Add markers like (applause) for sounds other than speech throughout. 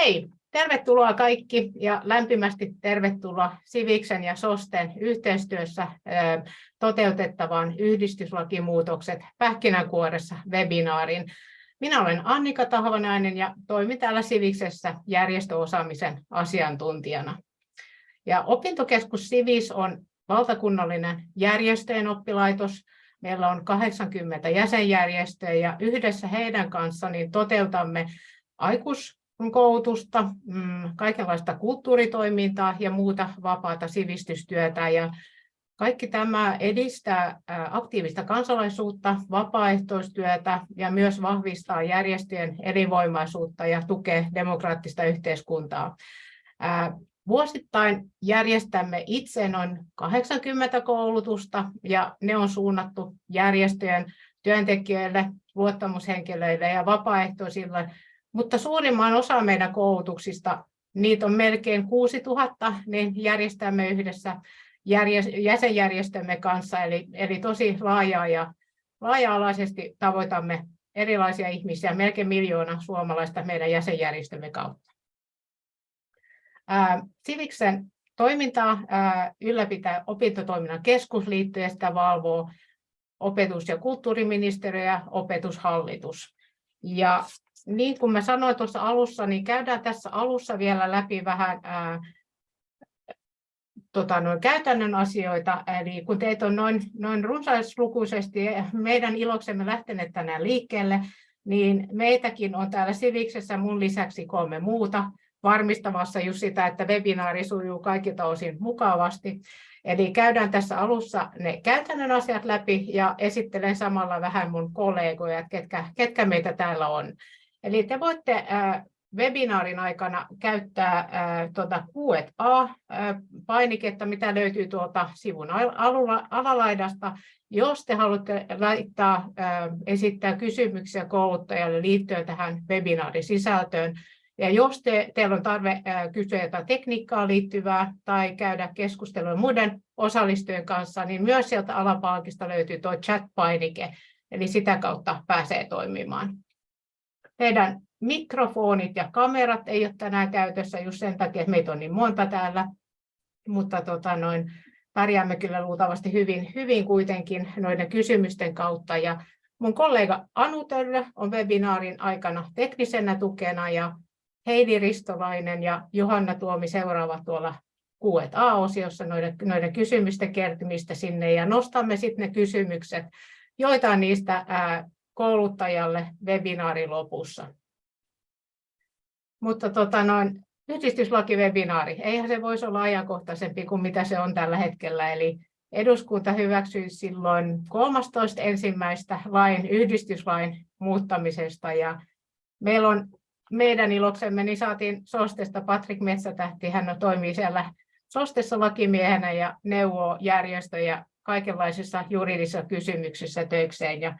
Hei, tervetuloa kaikki ja lämpimästi tervetuloa Siviksen ja SOSTEN yhteistyössä toteutettavaan yhdistyslakimuutokset pähkinänkuoressa webinaarin. Minä olen Annika Tahvanainen ja toimin täällä Siviksessä järjestöosaamisen asiantuntijana. Ja opintokeskus Sivis on valtakunnallinen järjestöjen oppilaitos. Meillä on 80 jäsenjärjestöä ja yhdessä heidän kanssa niin toteutamme aikuis koulutusta, mm, kaikenlaista kulttuuritoimintaa ja muuta vapaata sivistystyötä. Ja kaikki tämä edistää aktiivista kansalaisuutta, vapaaehtoistyötä ja myös vahvistaa järjestöjen elinvoimaisuutta ja tukee demokraattista yhteiskuntaa. Vuosittain järjestämme itse noin 80 koulutusta ja ne on suunnattu järjestöjen työntekijöille, luottamushenkilöille ja vapaaehtoisille mutta suurimman osa meidän koulutuksista, niitä on melkein 6000, niin järjestämme yhdessä jäsenjärjestömme kanssa, eli, eli tosi laajaa ja laaja-alaisesti tavoitamme erilaisia ihmisiä, melkein miljoona suomalaista meidän jäsenjärjestömme kautta. Siviksen toimintaa ylläpitää opintotoiminnan keskusliitto ja sitä valvoo opetus- ja kulttuuriministeriö ja opetushallitus. Ja niin kuin mä sanoin tuossa alussa, niin käydään tässä alussa vielä läpi vähän ää, tota, noin käytännön asioita. Eli kun teitä on noin, noin runsaislukuisesti meidän iloksemme lähteneet tänään liikkeelle, niin meitäkin on täällä Siviksessä mun lisäksi kolme muuta varmistamassa just sitä, että webinaari sujuu kaikilta osin mukavasti. Eli käydään tässä alussa ne käytännön asiat läpi ja esittelen samalla vähän mun kollegoja, ketkä, ketkä meitä täällä on. Eli te voitte webinaarin aikana käyttää tuota Q&A-painiketta, mitä löytyy tuolta sivun alalaidasta. Jos te haluatte laittaa, esittää kysymyksiä kouluttajalle liittyen tähän webinaarin sisältöön, ja jos te, teillä on tarve kysyä jotain tekniikkaa liittyvää tai käydä keskustelua muiden osallistujien kanssa, niin myös sieltä alapalkista löytyy tuo chat-painike, eli sitä kautta pääsee toimimaan. Teidän mikrofonit ja kamerat ei ole tänään käytössä just sen takia, että meitä on niin monta täällä, mutta tota noin, pärjäämme kyllä luultavasti hyvin, hyvin kuitenkin noiden kysymysten kautta. Ja mun kollega Anu Töllö on webinaarin aikana teknisenä tukena ja Heidi Ristolainen ja Johanna Tuomi seuraavat tuolla Q&A-osiossa noiden, noiden kysymysten kertymistä sinne ja nostamme sitten ne kysymykset, joita niistä ää, kouluttajalle webinaarin lopussa. Mutta tota noin, yhdistyslakivebinaari, eihän se voisi olla ajankohtaisempi kuin mitä se on tällä hetkellä. Eli eduskunta hyväksyi silloin 13. ensimmäistä lain, yhdistyslain muuttamisesta. Ja meillä on meidän iloksemme, niin saatiin Sostesta Patrik Metsätähti, hän toimii siellä Sostessa lakimiehenä ja neuvoo järjestöjä kaikenlaisissa juridisissa kysymyksissä töikseen. Ja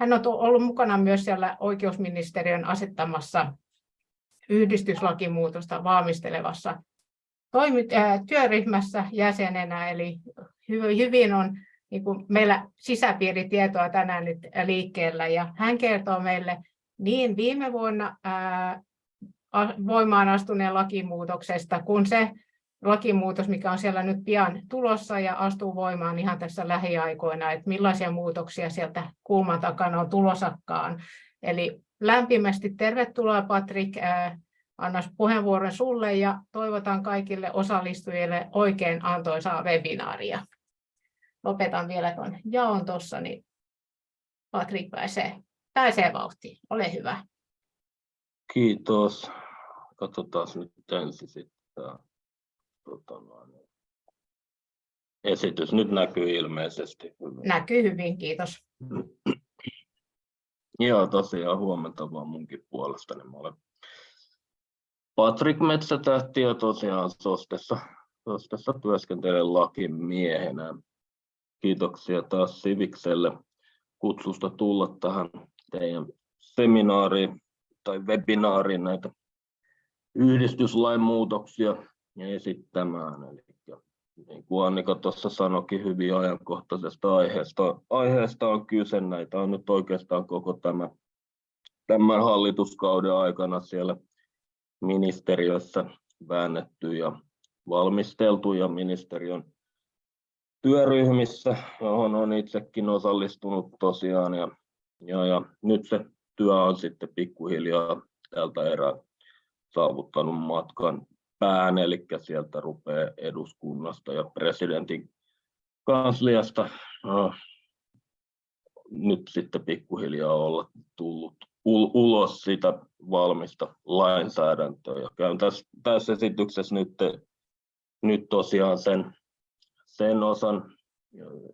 hän on ollut mukana myös siellä oikeusministeriön asettamassa yhdistyslakimuutosta valmistelevassa työryhmässä jäsenenä, eli hyvin on niin kuin meillä sisäpiiritietoa tänään nyt liikkeellä, ja hän kertoo meille niin viime vuonna voimaan astuneen lakimuutoksesta, kun se lakimuutos, mikä on siellä nyt pian tulossa ja astuu voimaan ihan tässä lähiaikoina, että millaisia muutoksia sieltä kulman takana on tulosakkaan. Eli lämpimästi tervetuloa Patrik, annas puheenvuoron sulle ja toivotan kaikille osallistujille oikein antoisaa webinaaria. Lopetan vielä tuon jaon tuossa, niin Patrik pääsee, pääsee vauhtiin. Ole hyvä. Kiitos. Katsotaan nyt ensin sitten tota, esitys nyt näkyy ilmeisesti hyvin. Näkyy hyvin, kiitos. (clears throat) Joo, tosiaan huomenta vaan munkin puolestani. Mä olen Patrik Metsätähti ja tosiaan Sostessa, Sostessa työskentelen lakimiehenä. Kiitoksia taas Sivikselle kutsusta tulla tähän teidän seminaariin tai webinaariin näitä yhdistyslain muutoksia esittämään. Eli niin kuin Annika tuossa sanoikin hyvin ajankohtaisesta aiheesta, aiheesta on kyse. Näitä on nyt oikeastaan koko tämä, tämän hallituskauden aikana siellä ministeriössä väännetty ja valmisteltu ja ministeriön työryhmissä, johon on itsekin osallistunut tosiaan. Ja, ja, ja nyt se työ on sitten pikkuhiljaa tältä erää saavuttanut matkan pään, eli sieltä rupeaa eduskunnasta ja presidentin kansliasta äh, nyt sitten pikkuhiljaa olla tullut ulos sitä valmista lainsäädäntöä. Ja käyn tässä, tässä esityksessä nyt, nyt tosiaan sen, sen osan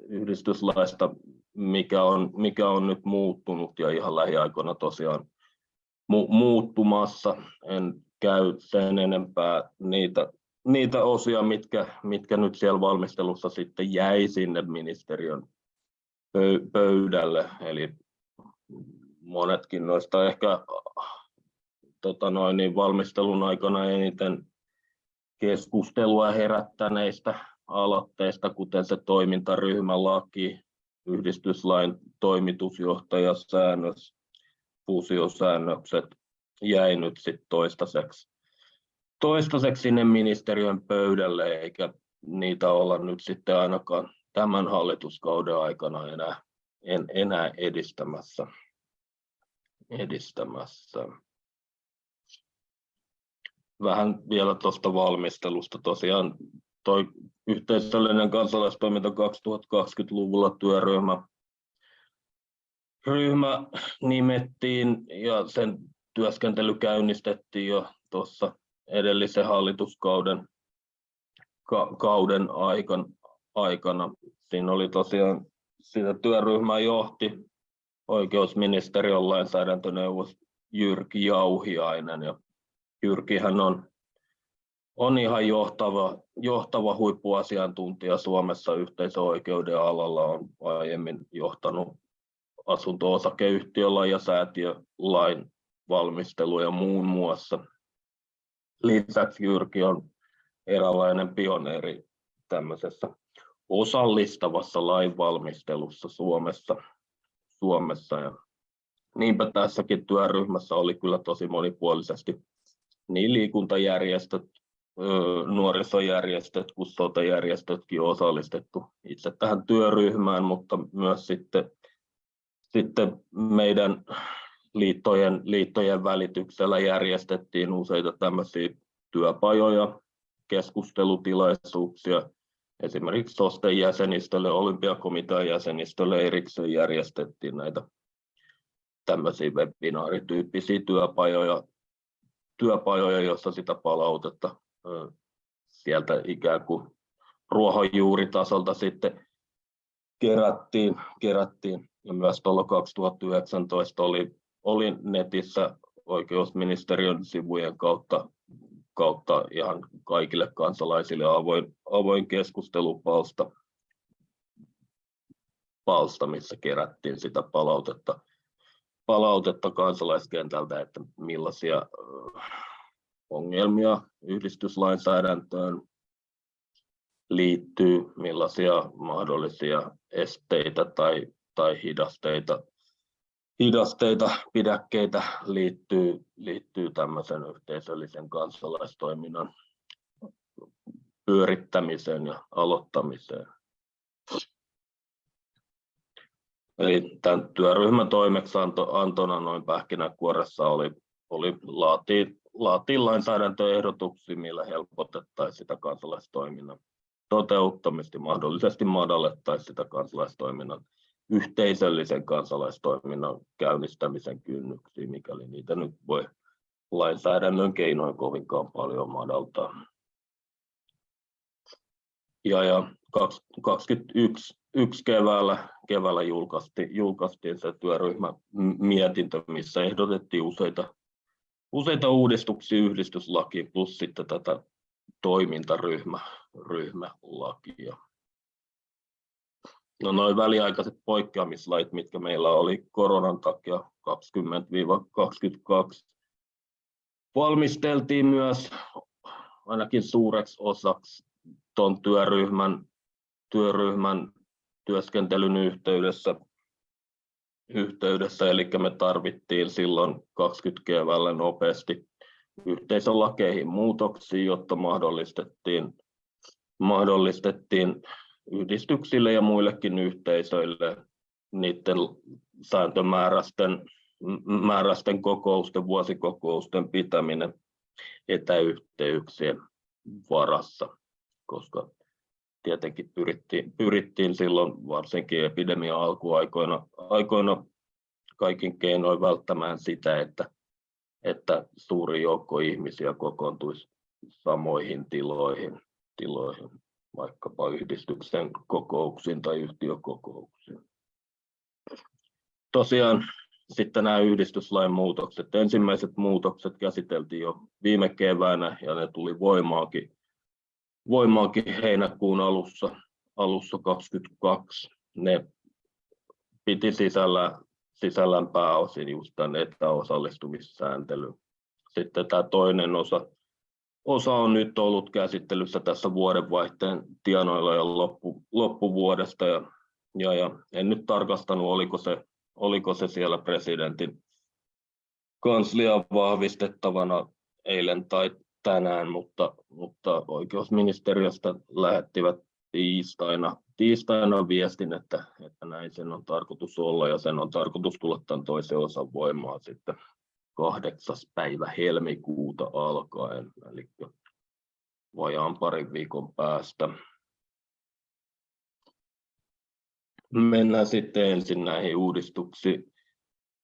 yhdistyslaista, mikä on, mikä on nyt muuttunut ja ihan lähiaikoina tosiaan mu, muuttumassa. En käy sen enempää niitä, niitä osia, mitkä, mitkä nyt siellä valmistelussa sitten jäi sinne ministeriön pöydälle. Eli monetkin noista ehkä tota noin, niin valmistelun aikana eniten keskustelua herättäneistä aloitteista, kuten se toimintaryhmälaki, yhdistyslain toimitusjohtajasäännös, fuusiosäännökset jäi nyt sit toistaiseksi, toistaiseksi sinne ministeriön pöydälle, eikä niitä olla nyt sitten ainakaan tämän hallituskauden aikana enää, en, enää edistämässä edistämässä. Vähän vielä tuosta valmistelusta. Tosiaan toi yhteisöllinen kansalaistoiminta 2020-luvulla työryhmä ryhmä nimettiin ja sen työskentely käynnistettiin jo tuossa edellisen hallituskauden ka, kauden aikan, aikana. Siinä oli tosiaan, sitä työryhmää johti oikeusministeriön lainsäädäntöneuvos Jyrki Jauhiainen. Ja Jyrkihän on, on ihan johtava, johtava huippuasiantuntija Suomessa yhteisöoikeuden alalla, on aiemmin johtanut asunto-osakeyhtiölain ja säätiölain valmisteluja muun muassa. Lisäksi Jyrki on eräänlainen pioneeri tämmöisessä osallistavassa lainvalmistelussa Suomessa. Suomessa. Ja niinpä tässäkin työryhmässä oli kyllä tosi monipuolisesti niin liikuntajärjestöt, nuorisojärjestöt kuin sotajärjestötkin osallistettu itse tähän työryhmään, mutta myös sitten, sitten meidän liittojen, liittojen välityksellä järjestettiin useita tämmöisiä työpajoja, keskustelutilaisuuksia, Esimerkiksi SOSTEn jäsenistölle, olympiakomitean jäsenistölle erikseen järjestettiin näitä tämmöisiä webinaarityyppisiä työpajoja, työpajoja, joissa sitä palautetta sieltä ikään kuin ruohonjuuritasolta sitten kerättiin, kerättiin. ja myös tuolla 2019 oli, oli netissä oikeusministeriön sivujen kautta kautta ihan kaikille kansalaisille avoin, avoin keskustelupalsta, palsta, missä kerättiin sitä palautetta, palautetta kansalaiskentältä, että millaisia ongelmia yhdistyslainsäädäntöön liittyy, millaisia mahdollisia esteitä tai, tai hidasteita hidasteita, pidäkkeitä liittyy, liittyy tämmöisen yhteisöllisen kansalaistoiminnan pyörittämiseen ja aloittamiseen. Eli tämän työryhmän toimeksiantona noin pähkinänkuoressa oli, oli laatii, laatii lainsäädäntöehdotuksia, millä helpotettaisiin sitä kansalaistoiminnan toteuttamista, mahdollisesti madallettaisiin sitä kansalaistoiminnan yhteisöllisen kansalaistoiminnan käynnistämisen kynnyksiä, mikäli niitä nyt voi lainsäädännön keinoin kovinkaan paljon madaltaa. Ja, ja 2021 yksi keväällä, keväällä julkaistiin, julkaistiin se työryhmä mietintö, missä ehdotettiin useita, useita uudistuksia yhdistyslakiin plus sitten tätä toimintaryhmä, ryhmälakia. No noin väliaikaiset poikkeamislait, mitkä meillä oli koronan takia 20-22, valmisteltiin myös ainakin suureksi osaksi tuon työryhmän, työryhmän työskentelyn yhteydessä, yhteydessä, eli me tarvittiin silloin 20 keväällä nopeasti, yhteisölakeihin muutoksia, jotta mahdollistettiin, mahdollistettiin yhdistyksille ja muillekin yhteisöille niiden sääntömääräisten määräisten kokousten, vuosikokousten pitäminen etäyhteyksien varassa, koska tietenkin pyrittiin, pyrittiin silloin varsinkin epidemian alkuaikoina aikoina kaikin keinoin välttämään sitä, että, että suuri joukko ihmisiä kokoontuisi samoihin tiloihin, tiloihin vaikkapa yhdistyksen kokouksiin tai yhtiökokouksiin. Tosiaan sitten nämä yhdistyslain muutokset. Ensimmäiset muutokset käsiteltiin jo viime keväänä ja ne tuli voimaankin, voimaankin heinäkuun alussa, alussa 2022. Ne piti sisällä, sisällään pääosin just tämän etäosallistumissääntelyn. Sitten tämä toinen osa, osa on nyt ollut käsittelyssä tässä vuodenvaihteen tienoilla ja loppu, loppuvuodesta. Ja, ja, ja en nyt tarkastanut, oliko se oliko se siellä presidentin kanslian vahvistettavana eilen tai tänään, mutta, mutta oikeusministeriöstä lähettivät tiistaina, tiistaina viestin, että, että näin sen on tarkoitus olla ja sen on tarkoitus tulla tämän toisen osan voimaan sitten kahdeksas päivä helmikuuta alkaen, eli vajaan parin viikon päästä. mennään sitten ensin näihin uudistuksiin,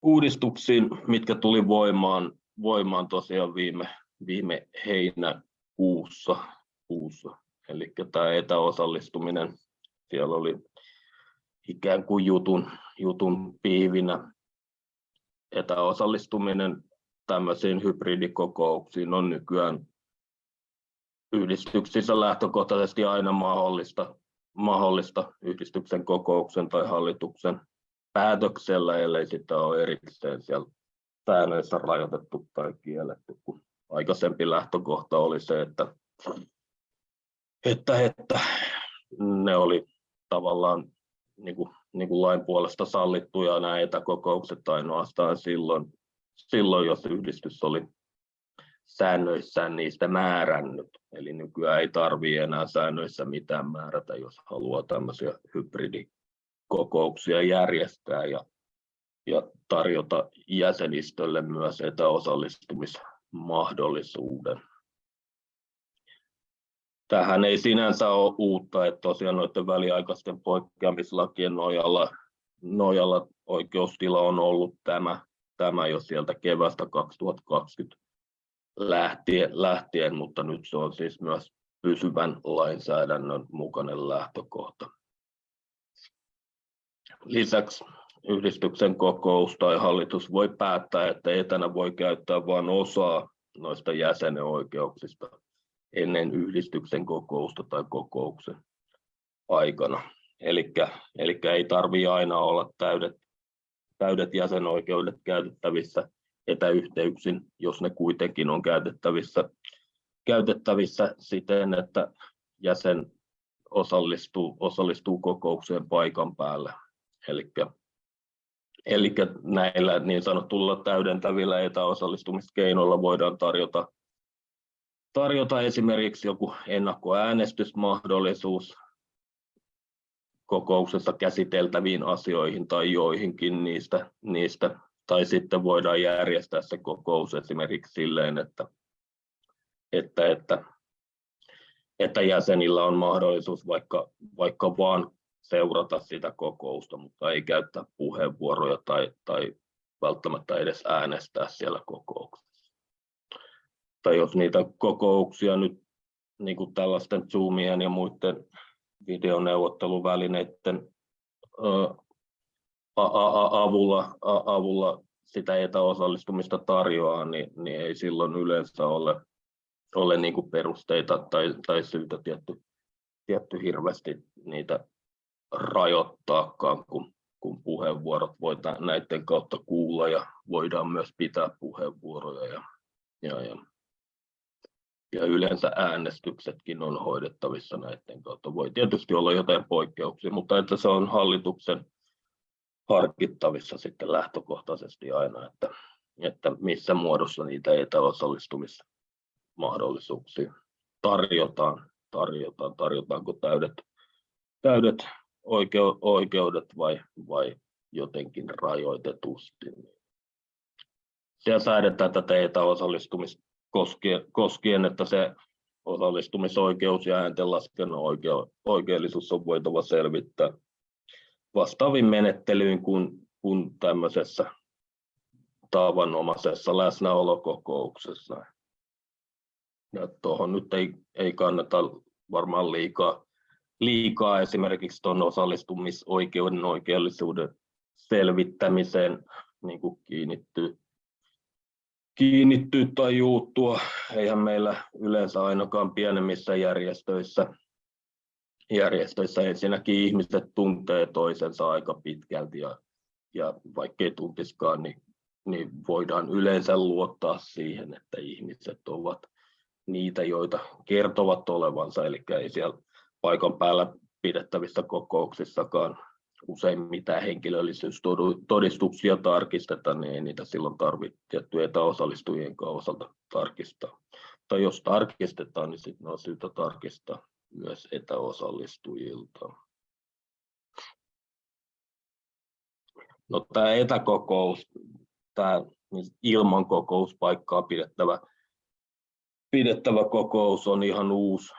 uudistuksiin mitkä tuli voimaan, voimaan tosiaan viime, viime heinäkuussa. Kuussa. Eli tämä etäosallistuminen, siellä oli ikään kuin jutun, jutun piivinä. Etäosallistuminen tämmöisiin hybridikokouksiin on nykyään yhdistyksissä lähtökohtaisesti aina mahdollista mahdollista yhdistyksen kokouksen tai hallituksen päätöksellä, ellei sitä ole erikseen siellä säännöissä rajoitettu tai kielletty, kun aikaisempi lähtökohta oli se, että, että, että ne oli tavallaan niin kuin, niin kuin lain puolesta sallittuja nämä etäkokoukset ainoastaan silloin, silloin, jos yhdistys oli säännöissään niistä määrännyt. Eli nykyään ei tarvitse enää säännöissä mitään määrätä, jos haluaa tämmöisiä hybridikokouksia järjestää ja, ja tarjota jäsenistölle myös etäosallistumismahdollisuuden. Tähän ei sinänsä ole uutta, että tosiaan noiden väliaikaisten poikkeamislakien nojalla, nojalla oikeustila on ollut tämä, tämä jo sieltä kevästä 2020 lähtien, lähtien, mutta nyt se on siis myös pysyvän lainsäädännön mukainen lähtökohta. Lisäksi yhdistyksen kokous tai hallitus voi päättää, että etänä voi käyttää vain osaa noista jäsenenoikeuksista ennen yhdistyksen kokousta tai kokouksen aikana. Eli ei tarvitse aina olla täydet, täydet jäsenoikeudet käytettävissä etäyhteyksin, jos ne kuitenkin on käytettävissä, käytettävissä siten, että jäsen osallistuu, osallistuu kokoukseen paikan päällä. Eli näillä niin sanotulla täydentävillä etäosallistumiskeinoilla voidaan tarjota, tarjota esimerkiksi joku ennakkoäänestysmahdollisuus kokouksessa käsiteltäviin asioihin tai joihinkin niistä, niistä tai sitten voidaan järjestää se kokous esimerkiksi silleen, että, että, että, että jäsenillä on mahdollisuus vaikka, vaikka vaan seurata sitä kokousta, mutta ei käyttää puheenvuoroja tai, tai välttämättä edes äänestää siellä kokouksessa. Tai jos niitä kokouksia nyt niin kuin tällaisten Zoomien ja muiden videoneuvotteluvälineiden avulla, avulla sitä etäosallistumista tarjoaa, niin, niin ei silloin yleensä ole, ole niin kuin perusteita tai, tai syytä tietty, tietty hirveästi niitä rajoittaakaan, kun, kun puheenvuorot voidaan näiden kautta kuulla ja voidaan myös pitää puheenvuoroja. Ja, ja, ja, ja yleensä äänestyksetkin on hoidettavissa näiden kautta. Voi tietysti olla jotain poikkeuksia, mutta että se on hallituksen harkittavissa sitten lähtökohtaisesti aina, että, että missä muodossa niitä etäosallistumismahdollisuuksia tarjotaan, tarjotaan, tarjotaanko täydet, täydet oikeudet vai, vai jotenkin rajoitetusti. Siellä säädetään tätä etäosallistumista koskien, että se osallistumisoikeus ja ääntenlaskennan oikeellisuus on voitava selvittää vastaavin menettelyyn kuin, kuin tämmöisessä tavanomaisessa läsnäolokokouksessa. Ja tuohon nyt ei, ei kannata varmaan liikaa, liikaa esimerkiksi tuon osallistumisoikeuden oikeellisuuden selvittämiseen niin kuin kiinnittyä, kiinnittyä tai juuttua. Eihän meillä yleensä ainakaan pienemmissä järjestöissä, järjestöissä ensinnäkin ihmiset tuntee toisensa aika pitkälti ja, ja vaikkei tuntiskaan, niin, niin voidaan yleensä luottaa siihen, että ihmiset ovat niitä, joita kertovat olevansa, eli ei siellä paikan päällä pidettävissä kokouksissakaan usein mitään henkilöllisyystodistuksia tarkisteta, niin ei niitä silloin tarvitse tiettyjä etäosallistujien osalta tarkistaa. Tai jos tarkistetaan, niin sitten on syytä tarkistaa myös etäosallistujilta. No, tämä etäkokous, tämä ilman kokouspaikkaa pidettävä, pidettävä kokous on ihan uusi,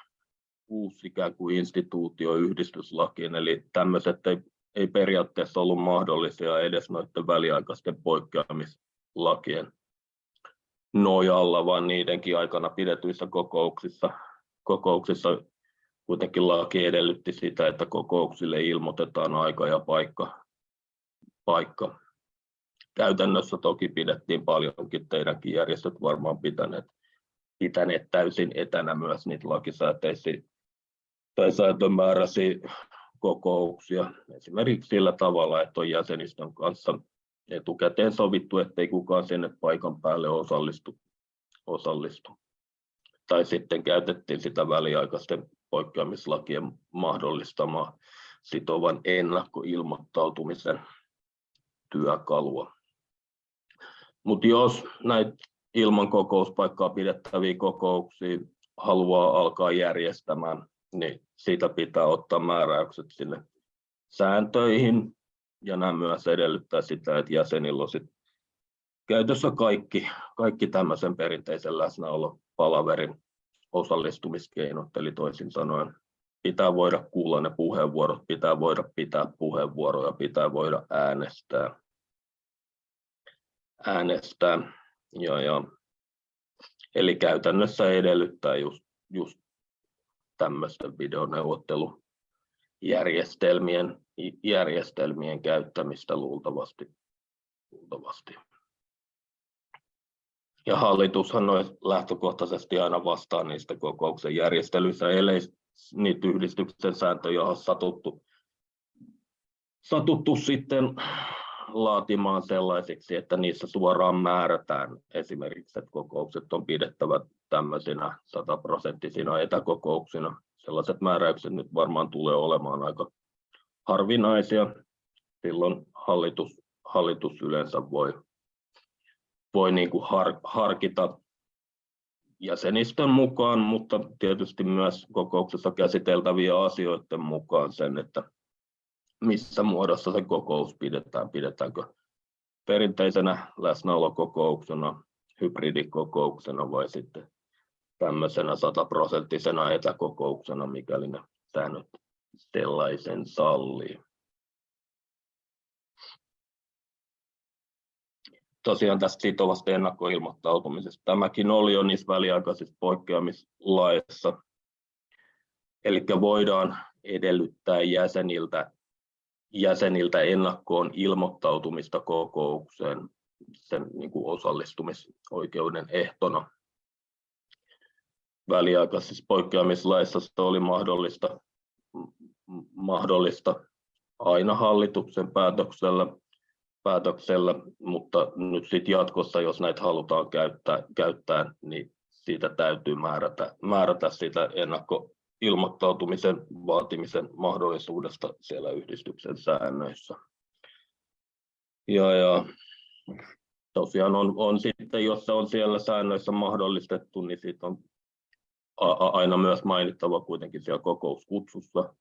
uusi ikään kuin instituutio yhdistyslakiin, eli tämmöiset ei ei periaatteessa ollut mahdollisia edes noiden väliaikaisten poikkeamislakien nojalla, vaan niidenkin aikana pidetyissä kokouksissa, kokouksissa kuitenkin laki edellytti sitä, että kokouksille ilmoitetaan aika ja paikka. paikka. Käytännössä toki pidettiin paljonkin, teidänkin järjestöt varmaan pitäneet, pitäneet täysin etänä myös niitä lakisääteisiä tai sääntömääräisiä kokouksia esimerkiksi sillä tavalla, että on jäsenistön kanssa etukäteen sovittu, ettei kukaan sinne paikan päälle osallistu. osallistu. Tai sitten käytettiin sitä väliaikaisten poikkeamislakien mahdollistamaa sitovan ennakkoilmoittautumisen työkalua. Mutta jos näitä ilman kokouspaikkaa pidettäviä kokouksia haluaa alkaa järjestämään, niin siitä pitää ottaa määräykset sinne sääntöihin, ja nämä myös edellyttää sitä, että jäsenillä on sit käytössä kaikki, kaikki tämmöisen perinteisen läsnäolopalaverin osallistumiskeinot, eli toisin sanoen pitää voida kuulla ne puheenvuorot, pitää voida pitää puheenvuoroja, pitää voida äänestää. äänestää. Ja, ja, eli käytännössä edellyttää just, just tämmöisten videoneuvottelujärjestelmien järjestelmien käyttämistä luultavasti. luultavasti. Ja hallitushan on lähtökohtaisesti aina vastaan niistä kokouksen järjestelyissä, ellei niitä yhdistyksen sääntöjä ole satuttu, satuttu sitten laatimaan sellaisiksi, että niissä suoraan määrätään esimerkiksi, että kokoukset on pidettävä tämmöisinä sataprosenttisina etäkokouksina. Sellaiset määräykset nyt varmaan tulee olemaan aika harvinaisia. Silloin hallitus, hallitus yleensä voi, voi niin kuin har, harkita jäsenistön mukaan, mutta tietysti myös kokouksessa käsiteltäviä asioiden mukaan sen, että missä muodossa se kokous pidetään. Pidetäänkö perinteisenä läsnäolokokouksena, hybridikokouksena vai sitten tämmöisenä sataprosenttisena etäkokouksena, mikäli ne säännöt sellaisen sallii. Tosiaan tästä sitovasta ennakkoilmoittautumisesta. Tämäkin oli jo niissä väliaikaisissa poikkeamislaissa. Eli voidaan edellyttää jäseniltä jäseniltä ennakkoon ilmoittautumista kokoukseen sen niin kuin osallistumisoikeuden ehtona. Väliaikaisessa poikkeamislaissa se oli mahdollista, mahdollista aina hallituksen päätöksellä, päätöksellä mutta nyt sit jatkossa, jos näitä halutaan käyttää, käyttää niin siitä täytyy määrätä, määrätä sitä ennakko, ilmoittautumisen vaatimisen mahdollisuudesta siellä yhdistyksen säännöissä. Ja, ja tosiaan on, on sitten, jos se on siellä säännöissä mahdollistettu, niin siitä on aina myös mainittava kuitenkin siellä kokouskutsussa,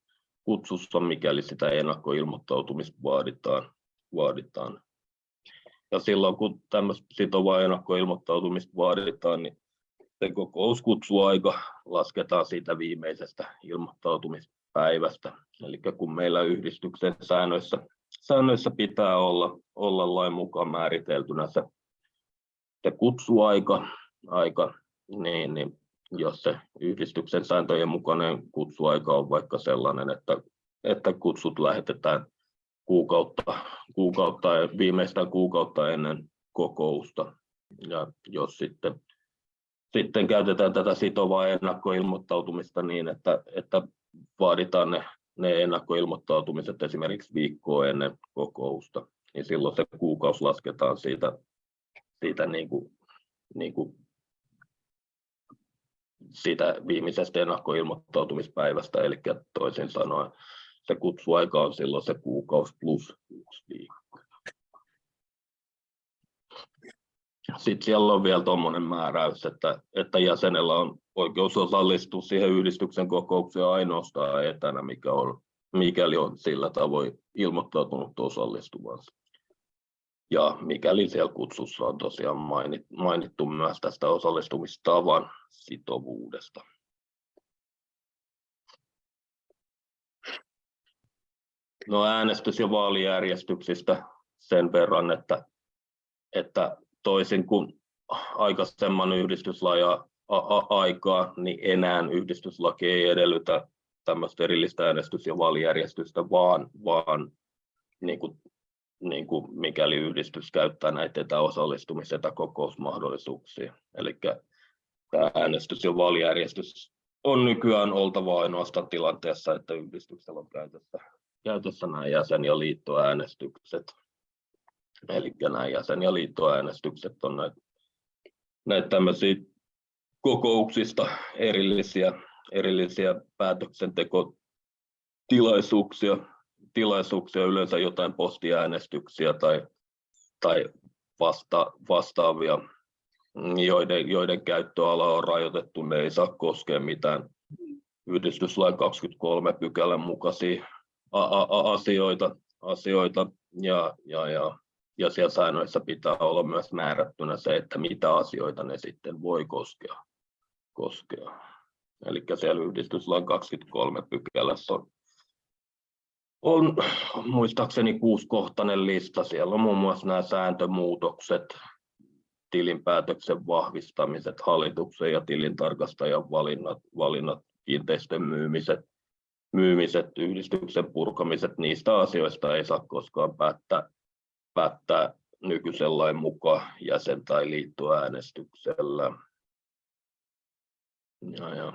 kutsussa, mikäli sitä ennakkoilmoittautumista vaaditaan. vaaditaan. Ja silloin kun tämmöistä sitovaa ennakkoilmoittautumista vaaditaan, niin se kokouskutsuaika lasketaan siitä viimeisestä ilmoittautumispäivästä. Eli kun meillä yhdistyksen säännöissä, säännöissä pitää olla, olla lain mukaan määriteltynä se, se kutsuaika, aika, niin, niin jos se yhdistyksen sääntöjen mukainen kutsuaika on vaikka sellainen, että, että kutsut lähetetään kuukautta, kuukautta viimeistään kuukautta ennen kokousta. Ja jos sitten, sitten käytetään tätä sitovaa ennakkoilmoittautumista niin, että, että vaaditaan ne, ne ennakkoilmoittautumiset esimerkiksi viikkoa ennen kokousta, niin silloin se kuukausi lasketaan siitä, siitä niin kuin, niin kuin siitä viimeisestä ennakkoilmoittautumispäivästä, eli toisin sanoen se kutsuaika on silloin se kuukausi plus yksi viikko. Sitten siellä on vielä tuommoinen määräys, että, että jäsenellä on oikeus osallistua siihen yhdistyksen kokoukseen ainoastaan etänä, mikä on, mikäli on sillä tavoin ilmoittautunut osallistuvansa. Ja mikäli siellä kutsussa on tosiaan mainittu myös tästä osallistumistavan sitovuudesta. No äänestys- ja vaalijärjestyksistä sen verran, että, että toisin kuin aikaisemman yhdistyslaja aikaa, niin enää yhdistyslaki ei edellytä tämmöistä erillistä äänestys- ja vaalijärjestystä, vaan, vaan niin kuin niin kuin mikäli yhdistys käyttää näitä etäosallistumis- etäkokousmahdollisuuksia. Eli tämä äänestys- ja vaalijärjestys on nykyään oltava ainoastaan tilanteessa, että yhdistyksellä on käytössä, käytössä nämä jäsen- ja liittoäänestykset. Eli nämä jäsen- ja liittoäänestykset on näitä, näitä tämmöisiä kokouksista erillisiä, erillisiä päätöksentekotilaisuuksia, tilaisuuksia, yleensä jotain postiäänestyksiä tai, tai vasta, vastaavia, joiden, joiden käyttöala on rajoitettu, ne ei saa koskea mitään yhdistyslain 23 pykälän mukaisia asioita, asioita. Ja, ja, ja, ja siellä säännöissä pitää olla myös määrättynä se, että mitä asioita ne sitten voi koskea. koskea. Eli siellä yhdistyslain 23 pykälässä on on muistaakseni kuuskohtainen lista. Siellä on muun muassa nämä sääntömuutokset, tilinpäätöksen vahvistamiset, hallituksen ja tilintarkastajan valinnat, valinnat kiinteistön myymiset, myymiset, yhdistyksen purkamiset, niistä asioista ei saa koskaan päättää, päättää nykyisen lain mukaan jäsen- tai liittoäänestyksellä. Ja, ja.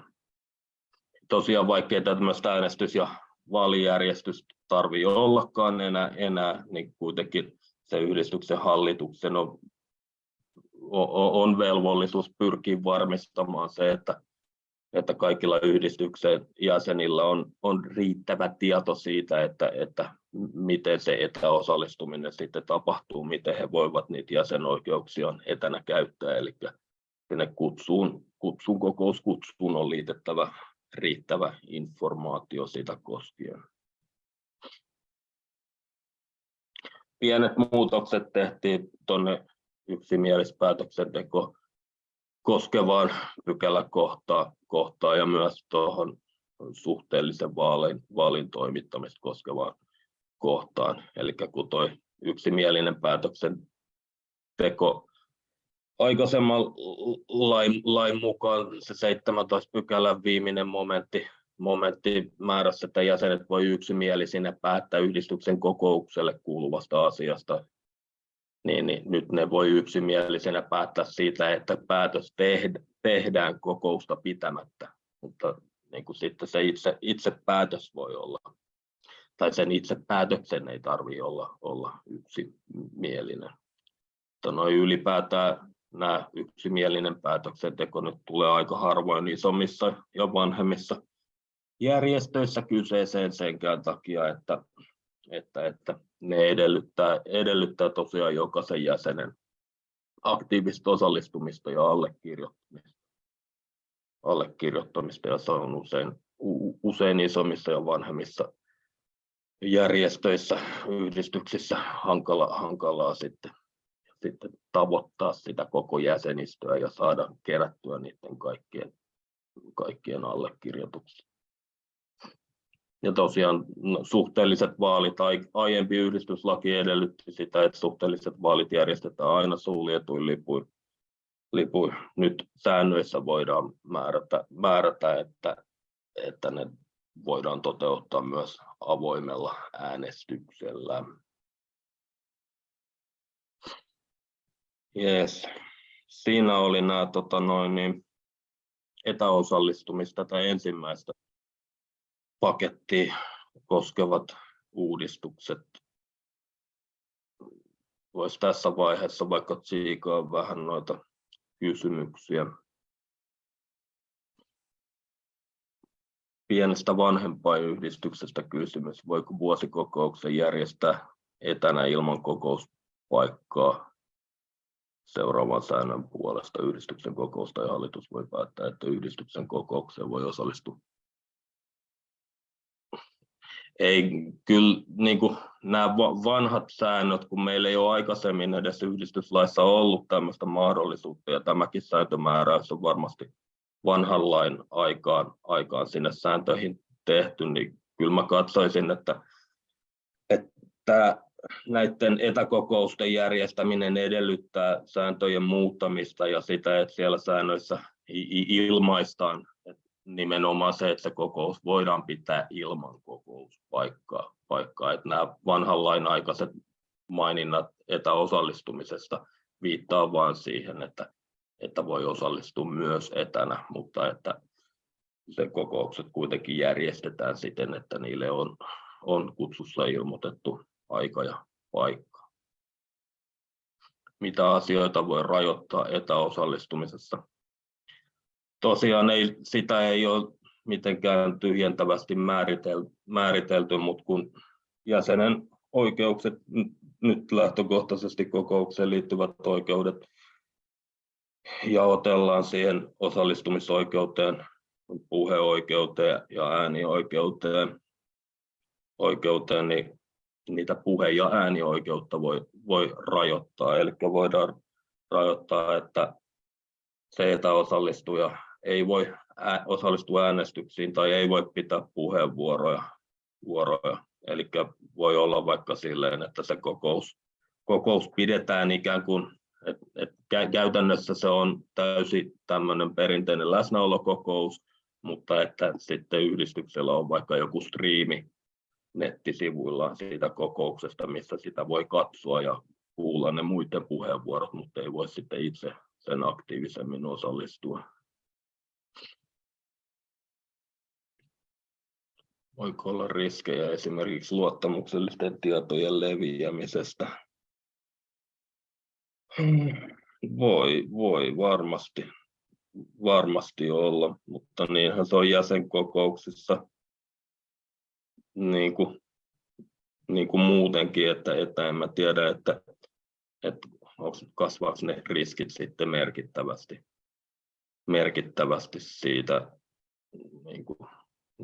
Tosiaan vaikkei tämmöistä äänestys- ja vaalijärjestystä tarvii ollakaan enää, enää niin kuitenkin se yhdistyksen hallituksen on, on velvollisuus pyrkiä varmistamaan se, että, että kaikilla yhdistyksen jäsenillä on, on riittävä tieto siitä, että, että miten se etäosallistuminen sitten tapahtuu, miten he voivat niitä jäsenoikeuksia etänä käyttää. Eli sinne kutsuun, kutsuun kokouskutsuun on liitettävä riittävä informaatio sitä koskien. Pienet muutokset tehtiin tuonne yksimielispäätöksenteko koskevaan pykäläkohtaan kohtaan ja myös tuohon suhteellisen vaalin, vaalin toimittamista koskevaan kohtaan. Eli kun tuo yksimielinen päätöksenteko aikaisemman lain, lain mukaan se 17 pykälän viimeinen momentti, momentti määrässä, että jäsenet voi yksimielisinä päättää yhdistyksen kokoukselle kuuluvasta asiasta, niin, niin nyt ne voi yksimielisenä päättää siitä, että päätös tehdään kokousta pitämättä, mutta niin kuin sitten se itse, itse päätös voi olla, tai sen itse päätöksen ei tarvitse olla, olla yksimielinen. Mutta noin ylipäätään nämä yksimielinen päätöksenteko nyt tulee aika harvoin isommissa ja vanhemmissa järjestöissä kyseeseen senkään takia, että, että, että ne edellyttää, edellyttää tosiaan jokaisen jäsenen aktiivista osallistumista ja allekirjoittamista. allekirjoittamista ja se on usein, usein isommissa ja vanhemmissa järjestöissä, yhdistyksissä hankala, hankalaa sitten, sitten tavoittaa sitä koko jäsenistöä ja saada kerättyä niiden kaikkien, kaikkien allekirjoituksia. Ja tosiaan no, suhteelliset vaalit, aiempi yhdistyslaki edellytti sitä, että suhteelliset vaalit järjestetään aina suljetuin lipuin. lipuin. Nyt säännöissä voidaan määrätä, määrätä että, että ne voidaan toteuttaa myös avoimella äänestyksellä. Yes. Siinä oli nämä tota noin, niin, etäosallistumista tai ensimmäistä pakettia koskevat uudistukset. Voisi tässä vaiheessa vaikka tsiikaa vähän noita kysymyksiä. Pienestä vanhempainyhdistyksestä kysymys. Voiko vuosikokouksen järjestää etänä ilman kokouspaikkaa seuraavan säännön puolesta yhdistyksen kokousta ja hallitus voi päättää, että yhdistyksen kokoukseen voi osallistua ei kyllä niin kuin nämä vanhat säännöt, kun meillä ei ole aikaisemmin edes yhdistyslaissa ollut tämmöistä mahdollisuutta, ja tämäkin sääntömääräys on varmasti vanhan lain aikaan, aikaan sinne sääntöihin tehty, niin kyllä mä katsoisin, että, että näiden etäkokousten järjestäminen edellyttää sääntöjen muuttamista ja sitä, että siellä säännöissä ilmaistaan, nimenomaan se, että kokous voidaan pitää ilman kokouspaikkaa. Paikkaa. Että nämä vanhan lain aikaiset maininnat etäosallistumisesta viittaa vain siihen, että, että voi osallistua myös etänä, mutta että se kokoukset kuitenkin järjestetään siten, että niille on, on kutsussa ilmoitettu aika ja paikka. Mitä asioita voi rajoittaa etäosallistumisessa? Tosiaan ei, sitä ei ole mitenkään tyhjentävästi määritelty, määritelty mutta kun jäsenen oikeukset, nyt lähtökohtaisesti kokoukseen liittyvät oikeudet, jaotellaan siihen osallistumisoikeuteen, puheoikeuteen ja äänioikeuteen, oikeuteen, niin niitä puhe- ja äänioikeutta voi, voi rajoittaa. Eli voidaan rajoittaa, että se etäosallistuja ei voi osallistua äänestyksiin tai ei voi pitää puheenvuoroja. Vuoroja. Eli voi olla vaikka silleen, että se kokous, kokous pidetään ikään kuin, että et käytännössä se on täysin tämmöinen perinteinen läsnäolokokous, mutta että sitten yhdistyksellä on vaikka joku striimi nettisivuillaan siitä kokouksesta, missä sitä voi katsoa ja kuulla ne muiden puheenvuorot, mutta ei voi sitten itse sen aktiivisemmin osallistua. Voiko olla riskejä esimerkiksi luottamuksellisten tietojen leviämisestä? Voi, voi varmasti, varmasti olla, mutta niinhän se on jäsenkokouksissa niin kuin, niin kuin muutenkin, että, että en mä tiedä, että, että kasvaako ne riskit sitten merkittävästi, merkittävästi siitä niin kuin,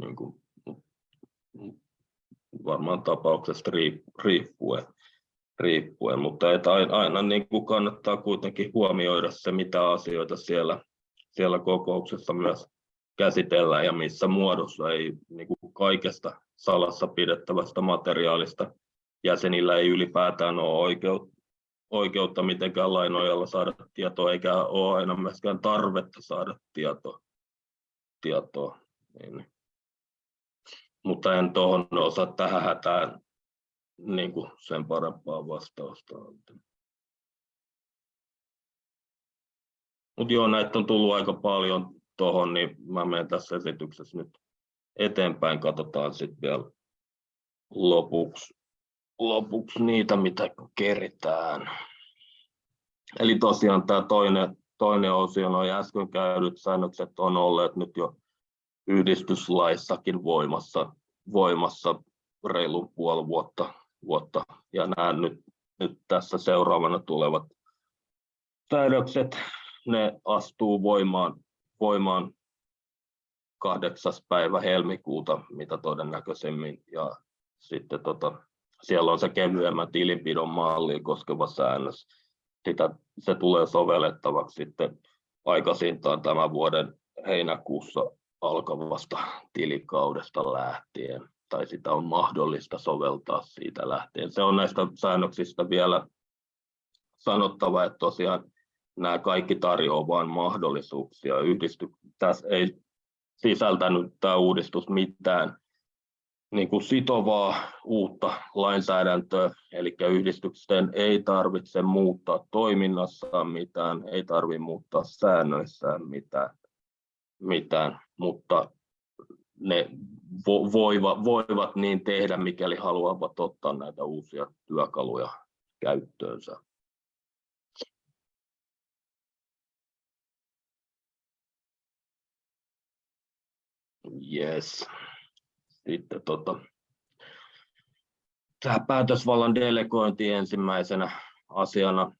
niin kuin varmaan tapauksesta riippuen, riippuen. mutta että aina, aina niin kuin kannattaa kuitenkin huomioida se, mitä asioita siellä, siellä kokouksessa myös käsitellään ja missä muodossa ei niin kuin kaikesta salassa pidettävästä materiaalista jäsenillä ei ylipäätään ole oikeutta, oikeutta mitenkään lainojalla saada tietoa, eikä ole aina myöskään tarvetta saada tietoa. tietoa. Niin mutta en tuohon osaa tähän hätään niin kuin sen parempaa vastausta antaa. Mutta joo, näitä on tullut aika paljon tuohon, niin mä menen tässä esityksessä nyt eteenpäin. Katsotaan sitten vielä lopuksi, lopuksi niitä, mitä keritään. Eli tosiaan tämä toinen, toinen osio, noin äsken käydyt säännökset on olleet nyt jo yhdistyslaissakin voimassa, voimassa reilu puoli vuotta, vuotta. ja nämä nyt, nyt tässä seuraavana tulevat, säädökset, ne astuu voimaan, voimaan 8. päivä helmikuuta, mitä todennäköisemmin, ja sitten tota, siellä on se kevyemmän tilinpidon malli koskeva säännös. Sitä, se tulee sovellettavaksi sitten aikaisintaan tämän vuoden heinäkuussa alkavasta tilikaudesta lähtien, tai sitä on mahdollista soveltaa siitä lähtien. Se on näistä säännöksistä vielä sanottava, että tosiaan nämä kaikki tarjoavat vain mahdollisuuksia. Yhdisty, tässä ei sisältänyt tämä uudistus mitään niin kuin sitovaa uutta lainsäädäntöä, eli yhdistyksen ei tarvitse muuttaa toiminnassaan mitään, ei tarvitse muuttaa säännöissään mitään, mitään mutta ne vo, voiva, voivat niin tehdä, mikäli haluavat ottaa näitä uusia työkaluja käyttöönsä. Yes. Sitten tota, tämä päätösvallan delegointi ensimmäisenä asiana.